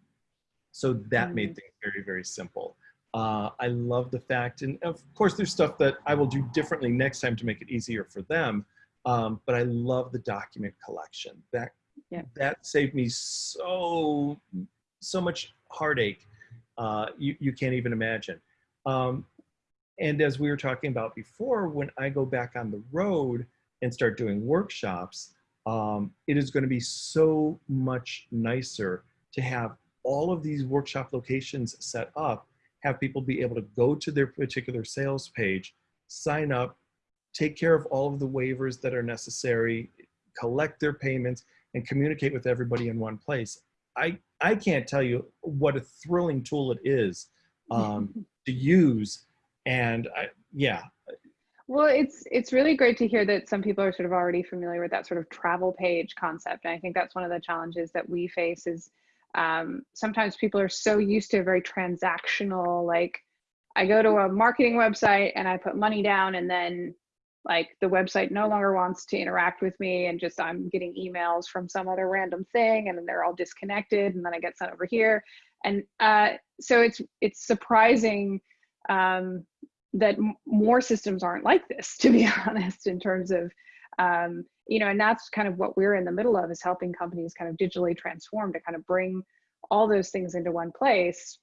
so that made things very, very simple. Uh, I love the fact, and of course, there's stuff that I will do differently next time to make it easier for them. Um, but I love the document collection. That Yeah. that saved me so so much heartache. Uh, you you can't even imagine. Um, and as we were talking about before, when I go back on the road and start doing workshops, um, it is going to be so much nicer to have all of these workshop locations set up, have people be able to go to their particular sales page, sign up, take care of all of the waivers that are necessary, collect their payments, and communicate with everybody in one place. I, I can't tell you what a thrilling tool it is um, to use. And I, yeah, Well, it's it's really great to hear that some people are sort of already familiar with that sort of travel page concept. And I think that's one of the challenges that we face is um, sometimes people are so used to a very transactional, like I go to a marketing website and I put money down and then like the website no longer wants to interact with me and just I'm getting emails from some other random thing and then they're all disconnected and then I get sent over here. And uh, so it's it's surprising um, that m- more systems aren't like this, to be honest, in terms of, um, you know, and that's kind of what we're in the middle of is helping companies kind of digitally transform to kind of bring all those things into one place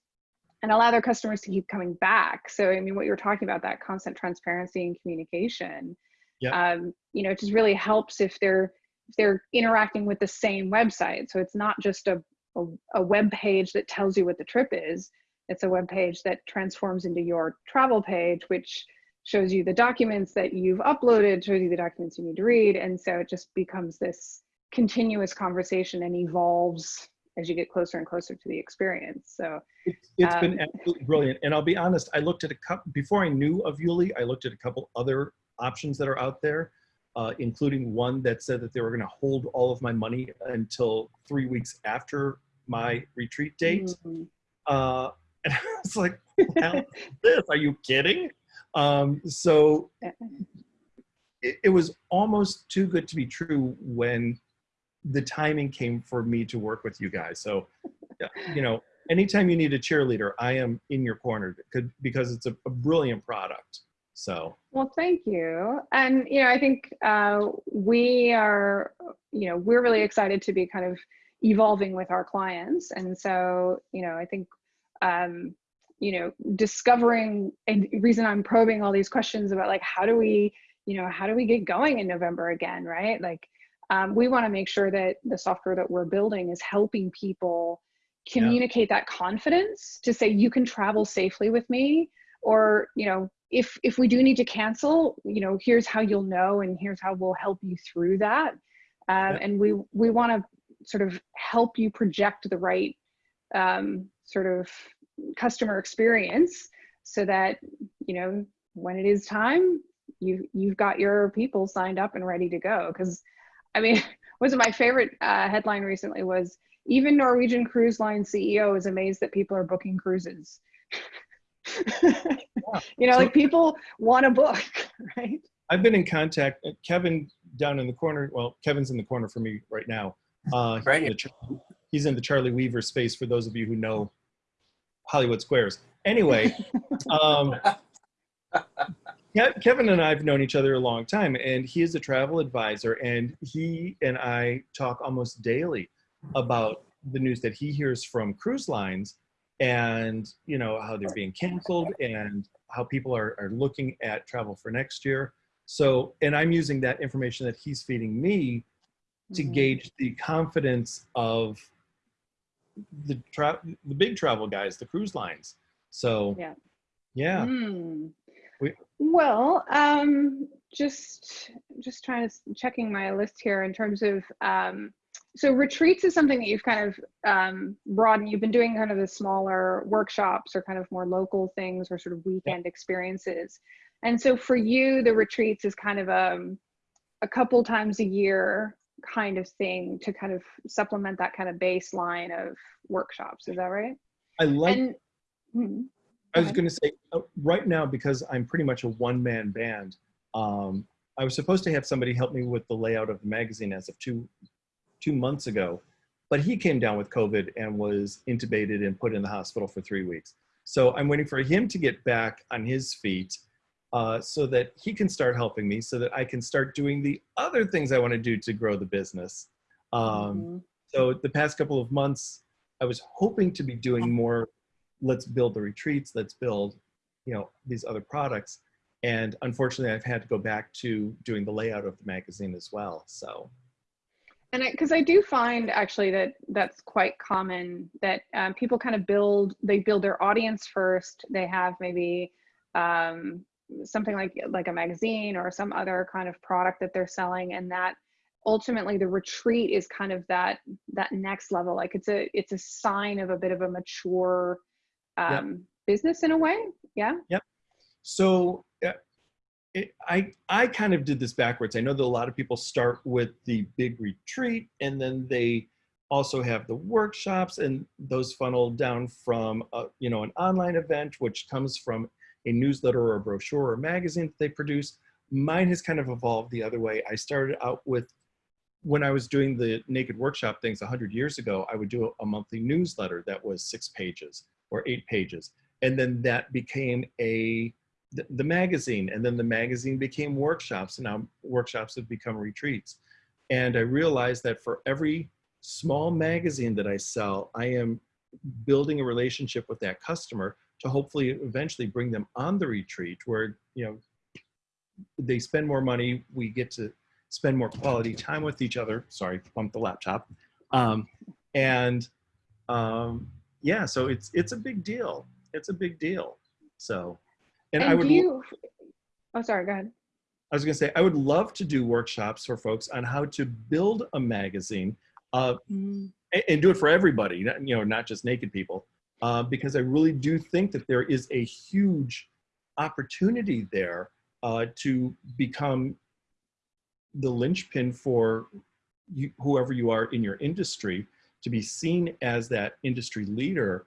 and allow their customers to keep coming back. So, I mean, what you're talking about, that constant transparency and communication, Yeah. um, you know, it just really helps if they're if they're interacting with the same website. So it's not just a, a, a web page that tells you what the trip is it's a web page that transforms into your travel page, which shows you the documents that you've uploaded, shows you the documents you need to read. And so it just becomes this continuous conversation and evolves as you get closer and closer to the experience. So It's, it's been Um, absolutely brilliant. And I'll be honest, I looked at a couple, before I knew of YouLi, I looked at a couple other options that are out there, uh, including one that said that they were going to hold all of my money until three weeks after my retreat date. mhm. Uh, and I was like, "What the hell is this? Are you kidding? Um, so it, it was almost too good to be true when the timing came for me to work with you guys. So, you know, anytime you need a cheerleader, I am in your corner because it's a, a brilliant product. So, Well, thank you. And, you know, I think uh, we are, you know, we're really excited to be kind of evolving with our clients. And so, you know, I think, um, you know, discovering and reason I'm probing all these questions about like, how do we, you know, how do we get going in November again, right? Like, um, we want to make sure that the software that we're building is helping people Yeah. communicate that confidence to say, you can travel safely with me or you know if if we do need to cancel you know here's how you'll know and here's how we'll help you through that um, Yeah. and we we want to sort of help you project the right um, sort of customer experience so that you know when it is time you you've got your people signed up and ready to go. Because, I mean, was my favorite uh, headline recently was even Norwegian Cruise Line CEO is amazed that people are booking cruises. you know, So- like people want to book, right? I've been in contact. uh, Kevin down in the corner. Well, Kevin's in the corner for me right now. Uh, Right the Char- he's in the Charlie Weaver space. For those of you who know Hollywood Squares. Anyway, um, Kevin and I have known each other a long time, and he is a travel advisor, and he and I talk almost daily about the news that he hears from cruise lines, and you know how they're being canceled, and how people are, are looking at travel for next year. So, and I'm using that information that he's feeding me to Mhm. gauge the confidence of the tra- the big travel guys, the cruise lines. So, Yeah. yeah. Hmm. We- Well, um, just just trying to checking my list here in terms of um, so retreats is something that you've kind of um, broadened. You've been doing kind of the smaller workshops or kind of more local things or sort of weekend experiences. And so for you, the retreats is kind of a a couple times a year kind of thing to kind of supplement that kind of baseline of workshops. Is that right? I like and hmm. I was going to say uh, right now because I'm pretty much a one-man band. Um, I was supposed to have somebody help me with the layout of the magazine as of two two months ago, but he came down with COVID and was intubated and put in the hospital for three weeks. So I'm waiting for him to get back on his feet uh, so that he can start helping me, so that I can start doing the other things I want to do to grow the business. Um, Mhm. so the past couple of months, I was hoping to be doing more. Let's build the retreats. Let's build, you know, these other products. And unfortunately, I've had to go back to doing the layout of the magazine as well. So And because I, do find actually that that's quite common that um, people kind of build they build their audience first. They have maybe um, something like like a magazine or some other kind of product that they're selling, and that ultimately the retreat is kind of that that next level. Like it's a it's a sign of a bit of a mature um, business in a way. Yeah. Yep. So uh, it, I I kind of did this backwards. I know that a lot of people start with the big retreat and then they also have the workshops and those funnel down from a, you know an online event which comes from a newsletter or a brochure or magazine that they produce. Mine has kind of evolved the other way. I started out with when I was doing the naked workshop things 100 years ago, I would do a, a monthly newsletter that was six pages or eight pages. And then that became a the, the magazine and then the magazine became workshops and now workshops have become retreats and i realized that for every small magazine that i sell i am building a relationship with that customer to hopefully eventually bring them on the retreat where you know they spend more money we get to spend more quality time with each other sorry bump the laptop um, and um, yeah so it's it's a big deal it's a big deal so and, And, I would you? Oh, sorry. Go ahead. I was going to say, I would love to do workshops for folks on how to build a magazine uh, and, and do it for everybody, you know, not just naked people, uh, because I really do think that there is a huge opportunity there uh, to become the linchpin for you, whoever you are in your industry to be seen as that industry leader.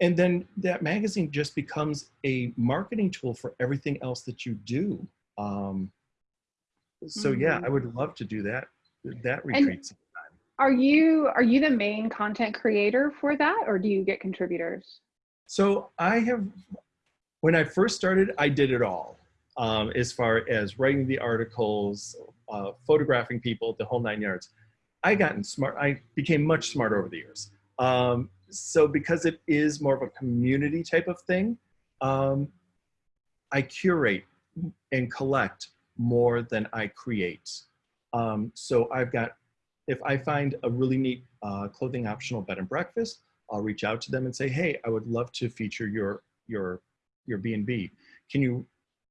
And then that magazine just becomes a marketing tool for everything else that you do. Um, so yeah Mhm. i would love to do that that retreats Are you are you the main content creator for that, or do you get contributors? so i have when i first started i did it all um, as far as writing the articles uh, photographing people the whole nine yards. I gotten smart i became much smarter over the years. Um, so because it is more of a community type of thing um, i curate and collect more than i create. Um, so i've got if i find a really neat uh, clothing optional bed and breakfast i'll reach out to them and say hey i would love to feature your your your b&b can you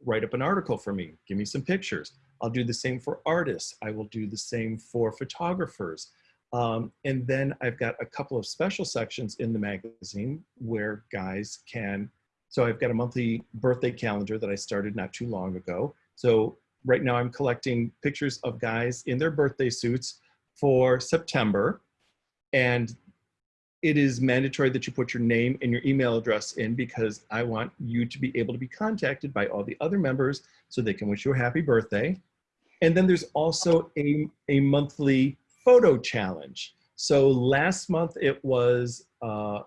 write up an article for me give me some pictures i'll do the same for artists i will do the same for photographers um, and then I've got a couple of special sections in the magazine where guys can. So I've got a monthly birthday calendar that I started not too long ago. So right now I'm collecting pictures of guys in their birthday suits for September. And it is mandatory that you put your name and your email address in because I want you to be able to be contacted by all the other members so they can wish you a happy birthday. And then there's also a, a monthly photo challenge. So last month it was uh,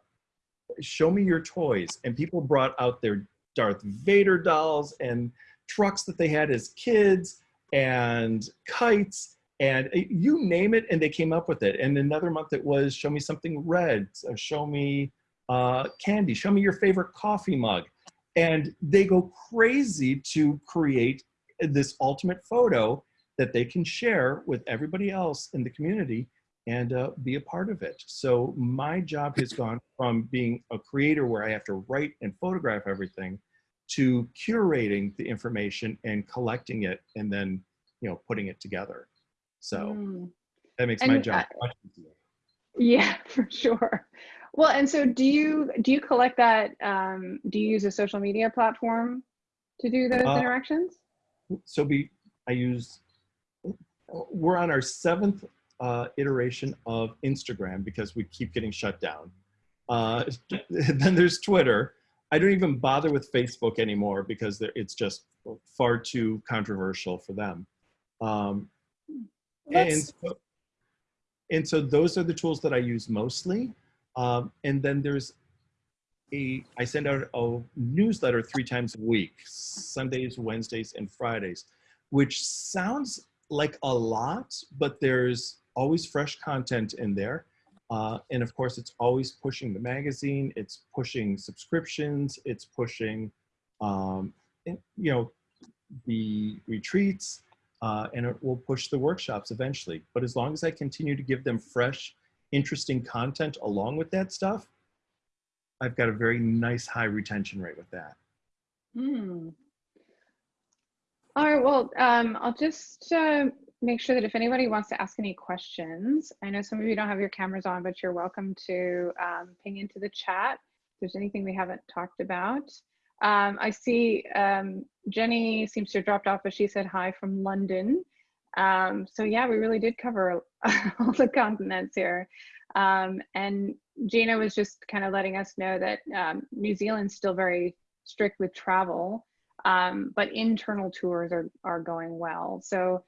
show me your toys and people brought out their Darth Vader dolls and trucks that they had as kids and kites and uh, you name it and they came up with it and another month it was show me something red show me uh, candy show me your favorite coffee mug and they go crazy to create this ultimate photo that they can share with everybody else in the community and uh, be a part of it. So my job has gone from being a creator where I have to write and photograph everything to curating the information and collecting it and then, you know, putting it together. So Mm. that makes my job uh, much easier. Yeah, for sure. Well, and so do you do you collect that? Um, do you use a social media platform to do those Uh, interactions? So we, I use, we're on our seventh uh, iteration of Instagram because we keep getting shut down. Uh, then there's Twitter. I don't even bother with Facebook anymore because it's just far too controversial for them. Um, and, so, and so those are the tools that I use mostly. Um, and then there's a, I send out a newsletter three times a week, Sundays, Wednesdays, and Fridays, which sounds like a lot, but there's always fresh content in there. Uh, and of course, it's always pushing the magazine, it's pushing subscriptions, it's pushing, um, you know, the retreats, uh, and it will push the workshops eventually. But as long as I continue to give them fresh, interesting content along with that stuff, I've got a very nice high retention rate with that. Hmm. All right. Well, um, I'll just uh, make sure that if anybody wants to ask any questions, I know some of you don't have your cameras on, but you're welcome to um, ping into the chat. If there's anything we haven't talked about. Um, I see um, Jenny seems to have dropped off, but she said hi from London. Um, so yeah, we really did cover all the continents here. Um, and Gina was just kind of letting us know that um, New Zealand's still very strict with travel, um, but internal tours are, are going well. So,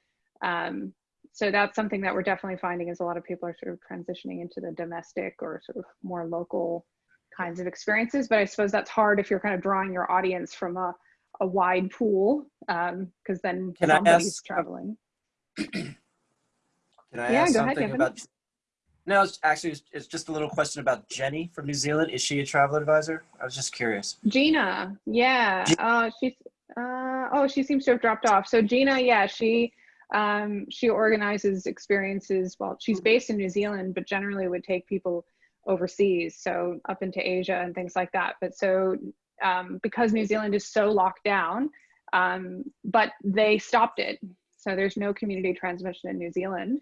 so that's something that we're definitely finding is a lot of people are sort of transitioning into the domestic or sort of more local kinds of experiences. But I suppose that's hard if you're kind of drawing your audience from a, a wide pool, because then Can I somebody's ask- traveling. Can I Yeah, ask ahead, something Kevin. about? No, it's actually it's, just a little question about Jenny from New Zealand. Is she a travel advisor? I was just curious. Gina, yeah. Gi- Uh, she's uh, oh, she seems to have dropped off. So Gina, yeah, she um, she organizes experiences. Well, she's based in New Zealand, but generally would take people overseas, so up into Asia and things like that. But so um, because New Zealand is so locked down, um, but they stopped it, so there's no community transmission in New Zealand.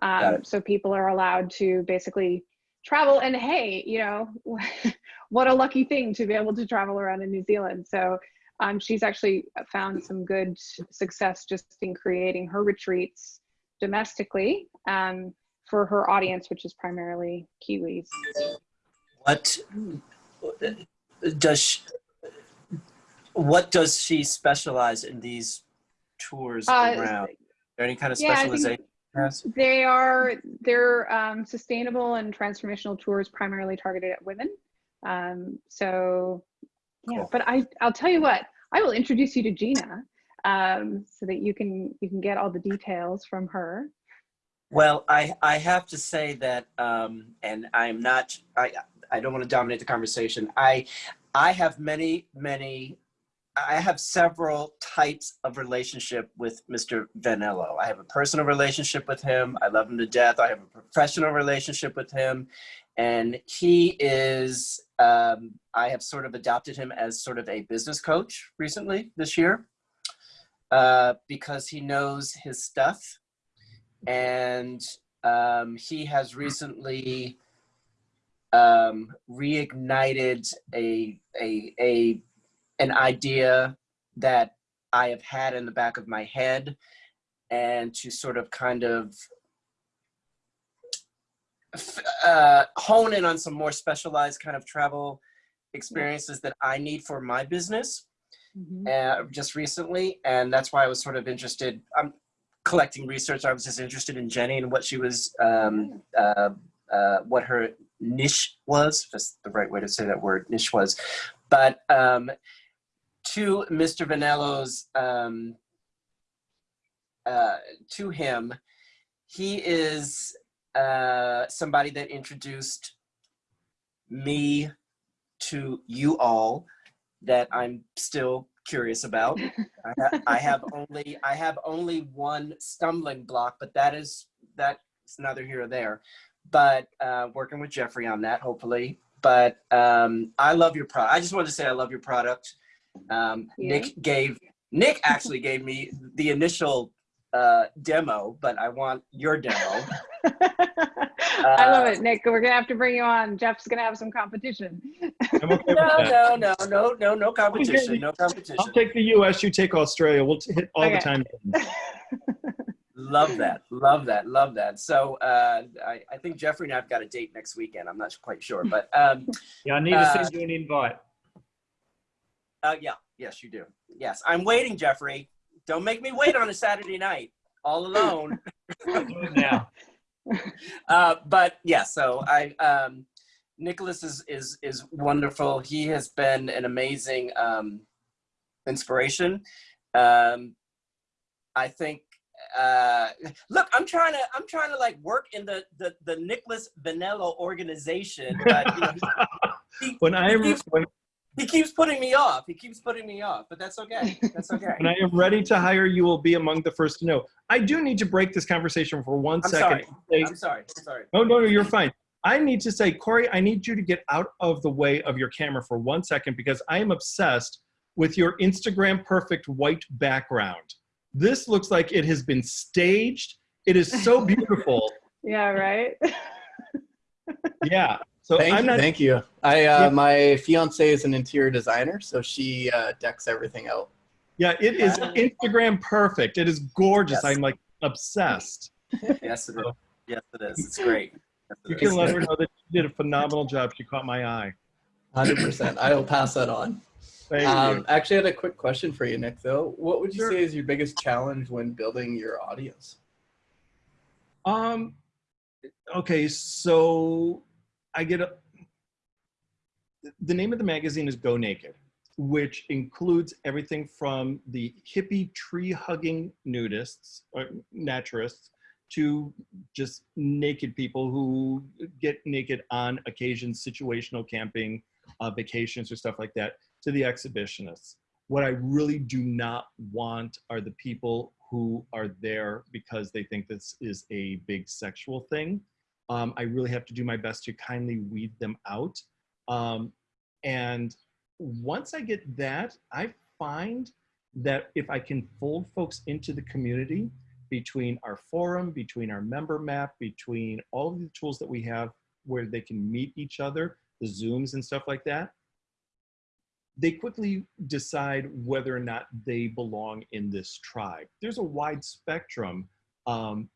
Um, so people are allowed to basically travel and hey you know what a lucky thing to be able to travel around in new zealand so um, she's actually found some good success just in creating her retreats domestically um, for her audience which is primarily kiwis What does she, what does she specialize in these tours Uh, around? There any kind of yeah, specialization? They are they're um, sustainable and transformational tours primarily targeted at women um, so yeah Cool. but i i'll tell you what i will introduce you to gina um, so that you can you can get all the details from her Well, I, I have to say that, um, and I'm not, I, I don't want to dominate the conversation. I, I have many, many, I have several types of relationship with Mr. Vanello. I have a personal relationship with him. I love him to death. I have a professional relationship with him. And he is, um, I have sort of adopted him as sort of a business coach recently this year uh, because he knows his stuff and um, he has recently um, reignited a, a, a, an idea that I have had in the back of my head and to sort of kind of uh, hone in on some more specialized kind of travel experiences that I need for my business Mhm. uh, just recently, and that's why I was sort of interested. I'm collecting research. I was just interested in Jenny and what she was, um, uh, uh, what her niche was. Just the right way to say that word, niche was. But um, to Mr. Vanello's, um, uh, to him, he is uh, somebody that introduced me to you all that I'm still curious about. I, ha- I have only I have only one stumbling block, but that is that's neither here or there. But uh, working with Jeffrey on that, hopefully. But um, I love your product. I just wanted to say I love your product. Um, Yeah. Nick gave Nick actually gave me the initial uh, demo, but I want your demo. I love Uh, it, Nick. We're gonna have to bring you on. Jeff's gonna have some competition. I'm okay with No, that. no, no, no, no, no competition. No competition. I'll take the US, you take Australia. We'll t- hit all Okay. the time. Love that. Love that. Love that. So uh, I, I think Jeffrey and I've got a date next weekend. I'm not quite sure, but um, Yeah, I need to Uh, send you an invite. uh, yeah, yes, you do. Yes, I'm waiting, Jeffrey. Don't make me wait on a Saturday night all alone. I'll do now. Uh, but yeah, so I um, Nicholas is is is wonderful. He has been an amazing um, inspiration. Um, I think. Uh, look, I'm trying to I'm trying to like work in the the the Nicholas Vanello organization, but you know, he, When I when, he keeps putting me off. He keeps putting me off, but that's okay. That's okay. when I am ready to hire, you will be among the first to know. I do need to break this conversation for one I'm second. sorry. Say- I'm sorry. I'm sorry. No, no, no, you're fine. I need to say, Corey, I need you to get out of the way of your camera for one second because I am obsessed with your Instagram perfect white background. This looks like it has been staged. It is so beautiful. yeah, right. yeah. So Thank I'm you. not. Thank you. I uh, Yeah. my fiance is an interior designer, so she uh, decks everything out. Yeah, it is Ah. Instagram perfect. It is gorgeous. Yes. I'm like obsessed. Yes, it is. Yes, it is. It's great. Yes, it You is. can let her know that she did a phenomenal job. She caught my eye. Hundred percent. I will pass that on. Thank Um, you. actually, I had a quick question for you, Nick. Though, what would you Sure. say is your biggest challenge when building your audience? Um, okay, so I get a. The name of the magazine is Go Naked, which includes everything from the hippie tree hugging nudists or naturists to just naked people who get naked on occasion, situational camping, uh, vacations, or stuff like that, to the exhibitionists. What I really do not want are the people who are there because they think this is a big sexual thing. Um, I really have to do my best to kindly weed them out. Um, and once I get that, I find that if I can fold folks into the community between our forum, between our member map, between all of the tools that we have where they can meet each other, the Zooms and stuff like that, they quickly decide whether or not they belong in this tribe. There's a wide spectrum, um,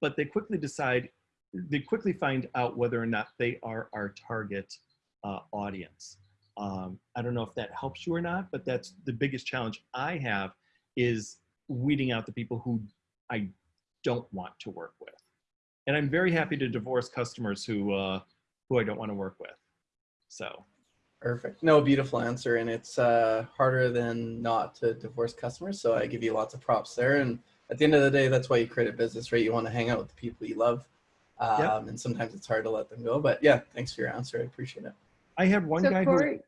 but they quickly decide, they quickly find out whether or not they are our target uh, audience. Um, I don't know if that helps you or not, but that's the biggest challenge I have is weeding out the people who I don't want to work with. And I'm very happy to divorce customers who, uh, who I don't want to work with. So. Perfect. No, beautiful answer, and it's uh, harder than not to divorce customers. So I give you lots of props there. And at the end of the day, that's why you create a business, right? You want to hang out with the people you love, um, Yep. and sometimes it's hard to let them go. But yeah, thanks for your answer. I appreciate it. I had one so guy who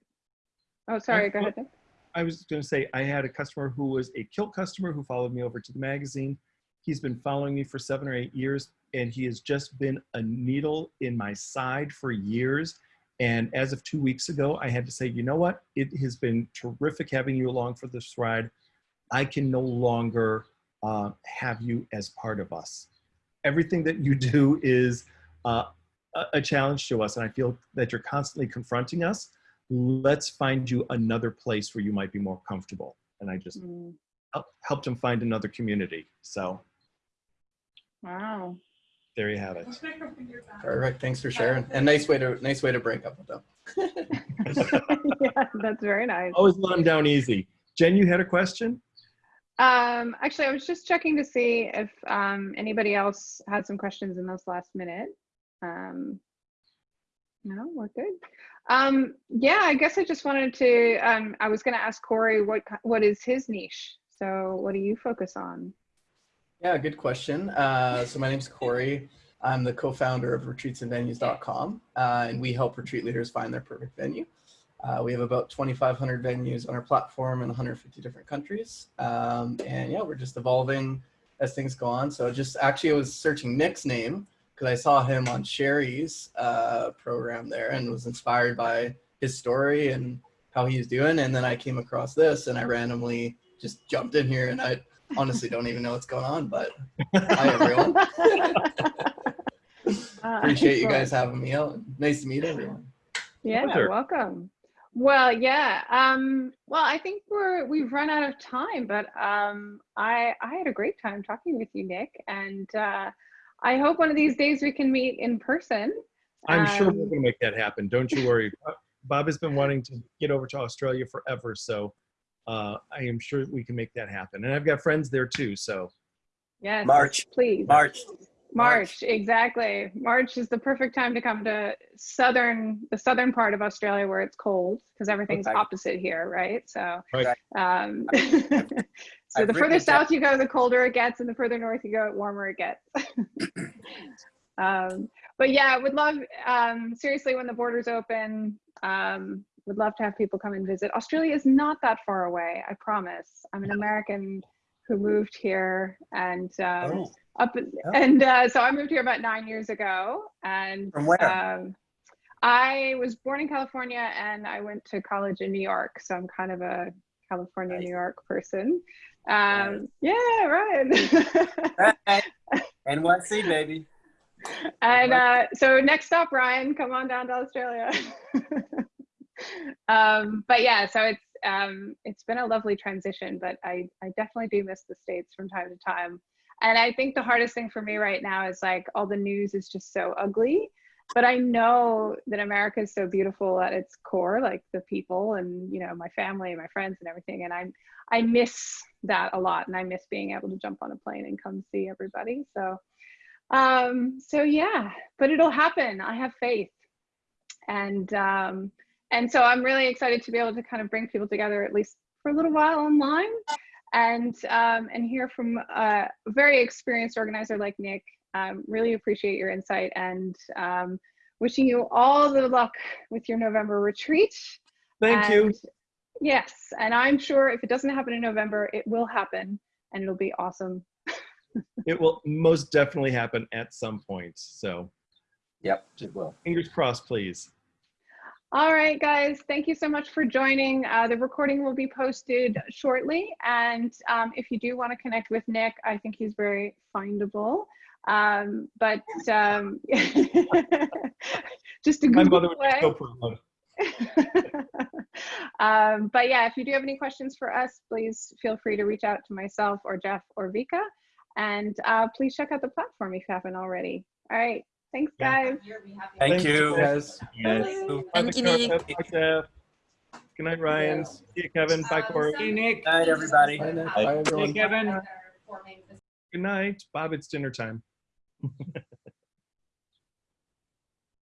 Oh, sorry. Go ahead. Nick. I was going to say I had a customer who was a kilt customer who followed me over to the magazine. He's been following me for seven or eight years, and he has just been a needle in my side for years. And as of two weeks ago, I had to say, you know what? It has been terrific having you along for this ride. I can no longer uh, have you as part of us. Everything that you do is uh, a, a challenge to us, and I feel that you're constantly confronting us let's find you another place where you might be more comfortable. And I just Mm. help- helped him find another community. So Wow. there you have it. Perfect. Thanks for sharing. And nice way to nice way to break up with them. yeah, that's very nice. Always let him down easy. Jen, you had a question? Um, actually, I was just checking to see if um, anybody else had some questions in this last minute. Um, no, we're good. Um, yeah, I guess I just wanted to. Um, I was going to ask Corey what what is his niche. So, what do you focus on? Yeah, good question. Uh, so my name's Corey. I'm the co-founder of retreatsandvenues.com, uh, and we help retreat leaders find their perfect venue. Uh, we have about 2,500 venues on our platform in 150 different countries. Um, and yeah, we're just evolving as things go on. So just actually, I was searching Nick's name because I saw him on Sherry's uh, program there and was inspired by his story and how he's doing. And then I came across this and I randomly just jumped in here and I honestly don't even know what's going on, but hi everyone. Appreciate you guys having me out. Nice to meet everyone. Yeah, Pleasure. welcome. Well, yeah. Um, well, I think we're we've run out of time, but um, I I had a great time talking with you, Nick, and uh, I hope one of these days we can meet in person. I'm sure we're Um, going to make that happen. Don't you worry. Bob has been wanting to get over to Australia forever, so uh, I am sure we can make that happen. And I've got friends there too, so Yes, March. please. March. March, exactly. March is the perfect time to come to southern, the southern part of Australia where it's cold because everything's Okay. opposite here, right? So, Right. um, so I've the further south you go, the colder it gets, and the further north you go, the warmer it gets. um, but yeah, would love, um, seriously, when the borders open, um, would love to have people come and visit. Australia is not that far away, I promise. I'm an American who moved here and um, Oh, up and uh, so I moved here about nine years ago and From where? um, I was born in California and I went to college in New York so I'm kind of a California Nice. New York person um, Right. yeah right Right. NYC, baby. and uh, so next stop Ryan come on down to Australia um, but yeah so it's um, it's been a lovely transition but I, I definitely do miss the states from time to time and I think the hardest thing for me right now is like all the news is just so ugly. But I know that America is so beautiful at its core like the people and you know my family and my friends and everything. And I I miss that a lot. And I miss being able to jump on a plane and come see everybody. So um so yeah. But it'll happen. I have faith. And um and so i'm really excited to be able to kind of bring people together at least for a little while online and um and hear from a very experienced organizer like nick um really appreciate your insight and um wishing you all the luck with your november retreat thank you. Yes and i'm sure if it doesn't happen in november it will happen and it'll be awesome It will most definitely happen at some point. So Yep, it will. fingers crossed, please. All right, guys, thank you so much for joining. Uh, the recording will be posted shortly. And um, if you do want to connect with Nick, I think he's very findable. Um, but um, just a My Google mother would be away. so proud. um, but yeah, if you do have any questions for us, please feel free to reach out to myself or Jeff or Vika. And uh, please check out the platform if you haven't already. All right. Thanks, guys. Thank Thanks, you. Guys. Yes. Bye. Bye, Thank you, Victoria. Nick. Bye, Jeff. Good night, Ryan. See you, Kevin. Bye, Corey. Hey, Nick. Good night, everybody. Bye, Nick. Bye. Bye, everyone. Hey, Kevin. Good night. Bob, it's dinner time.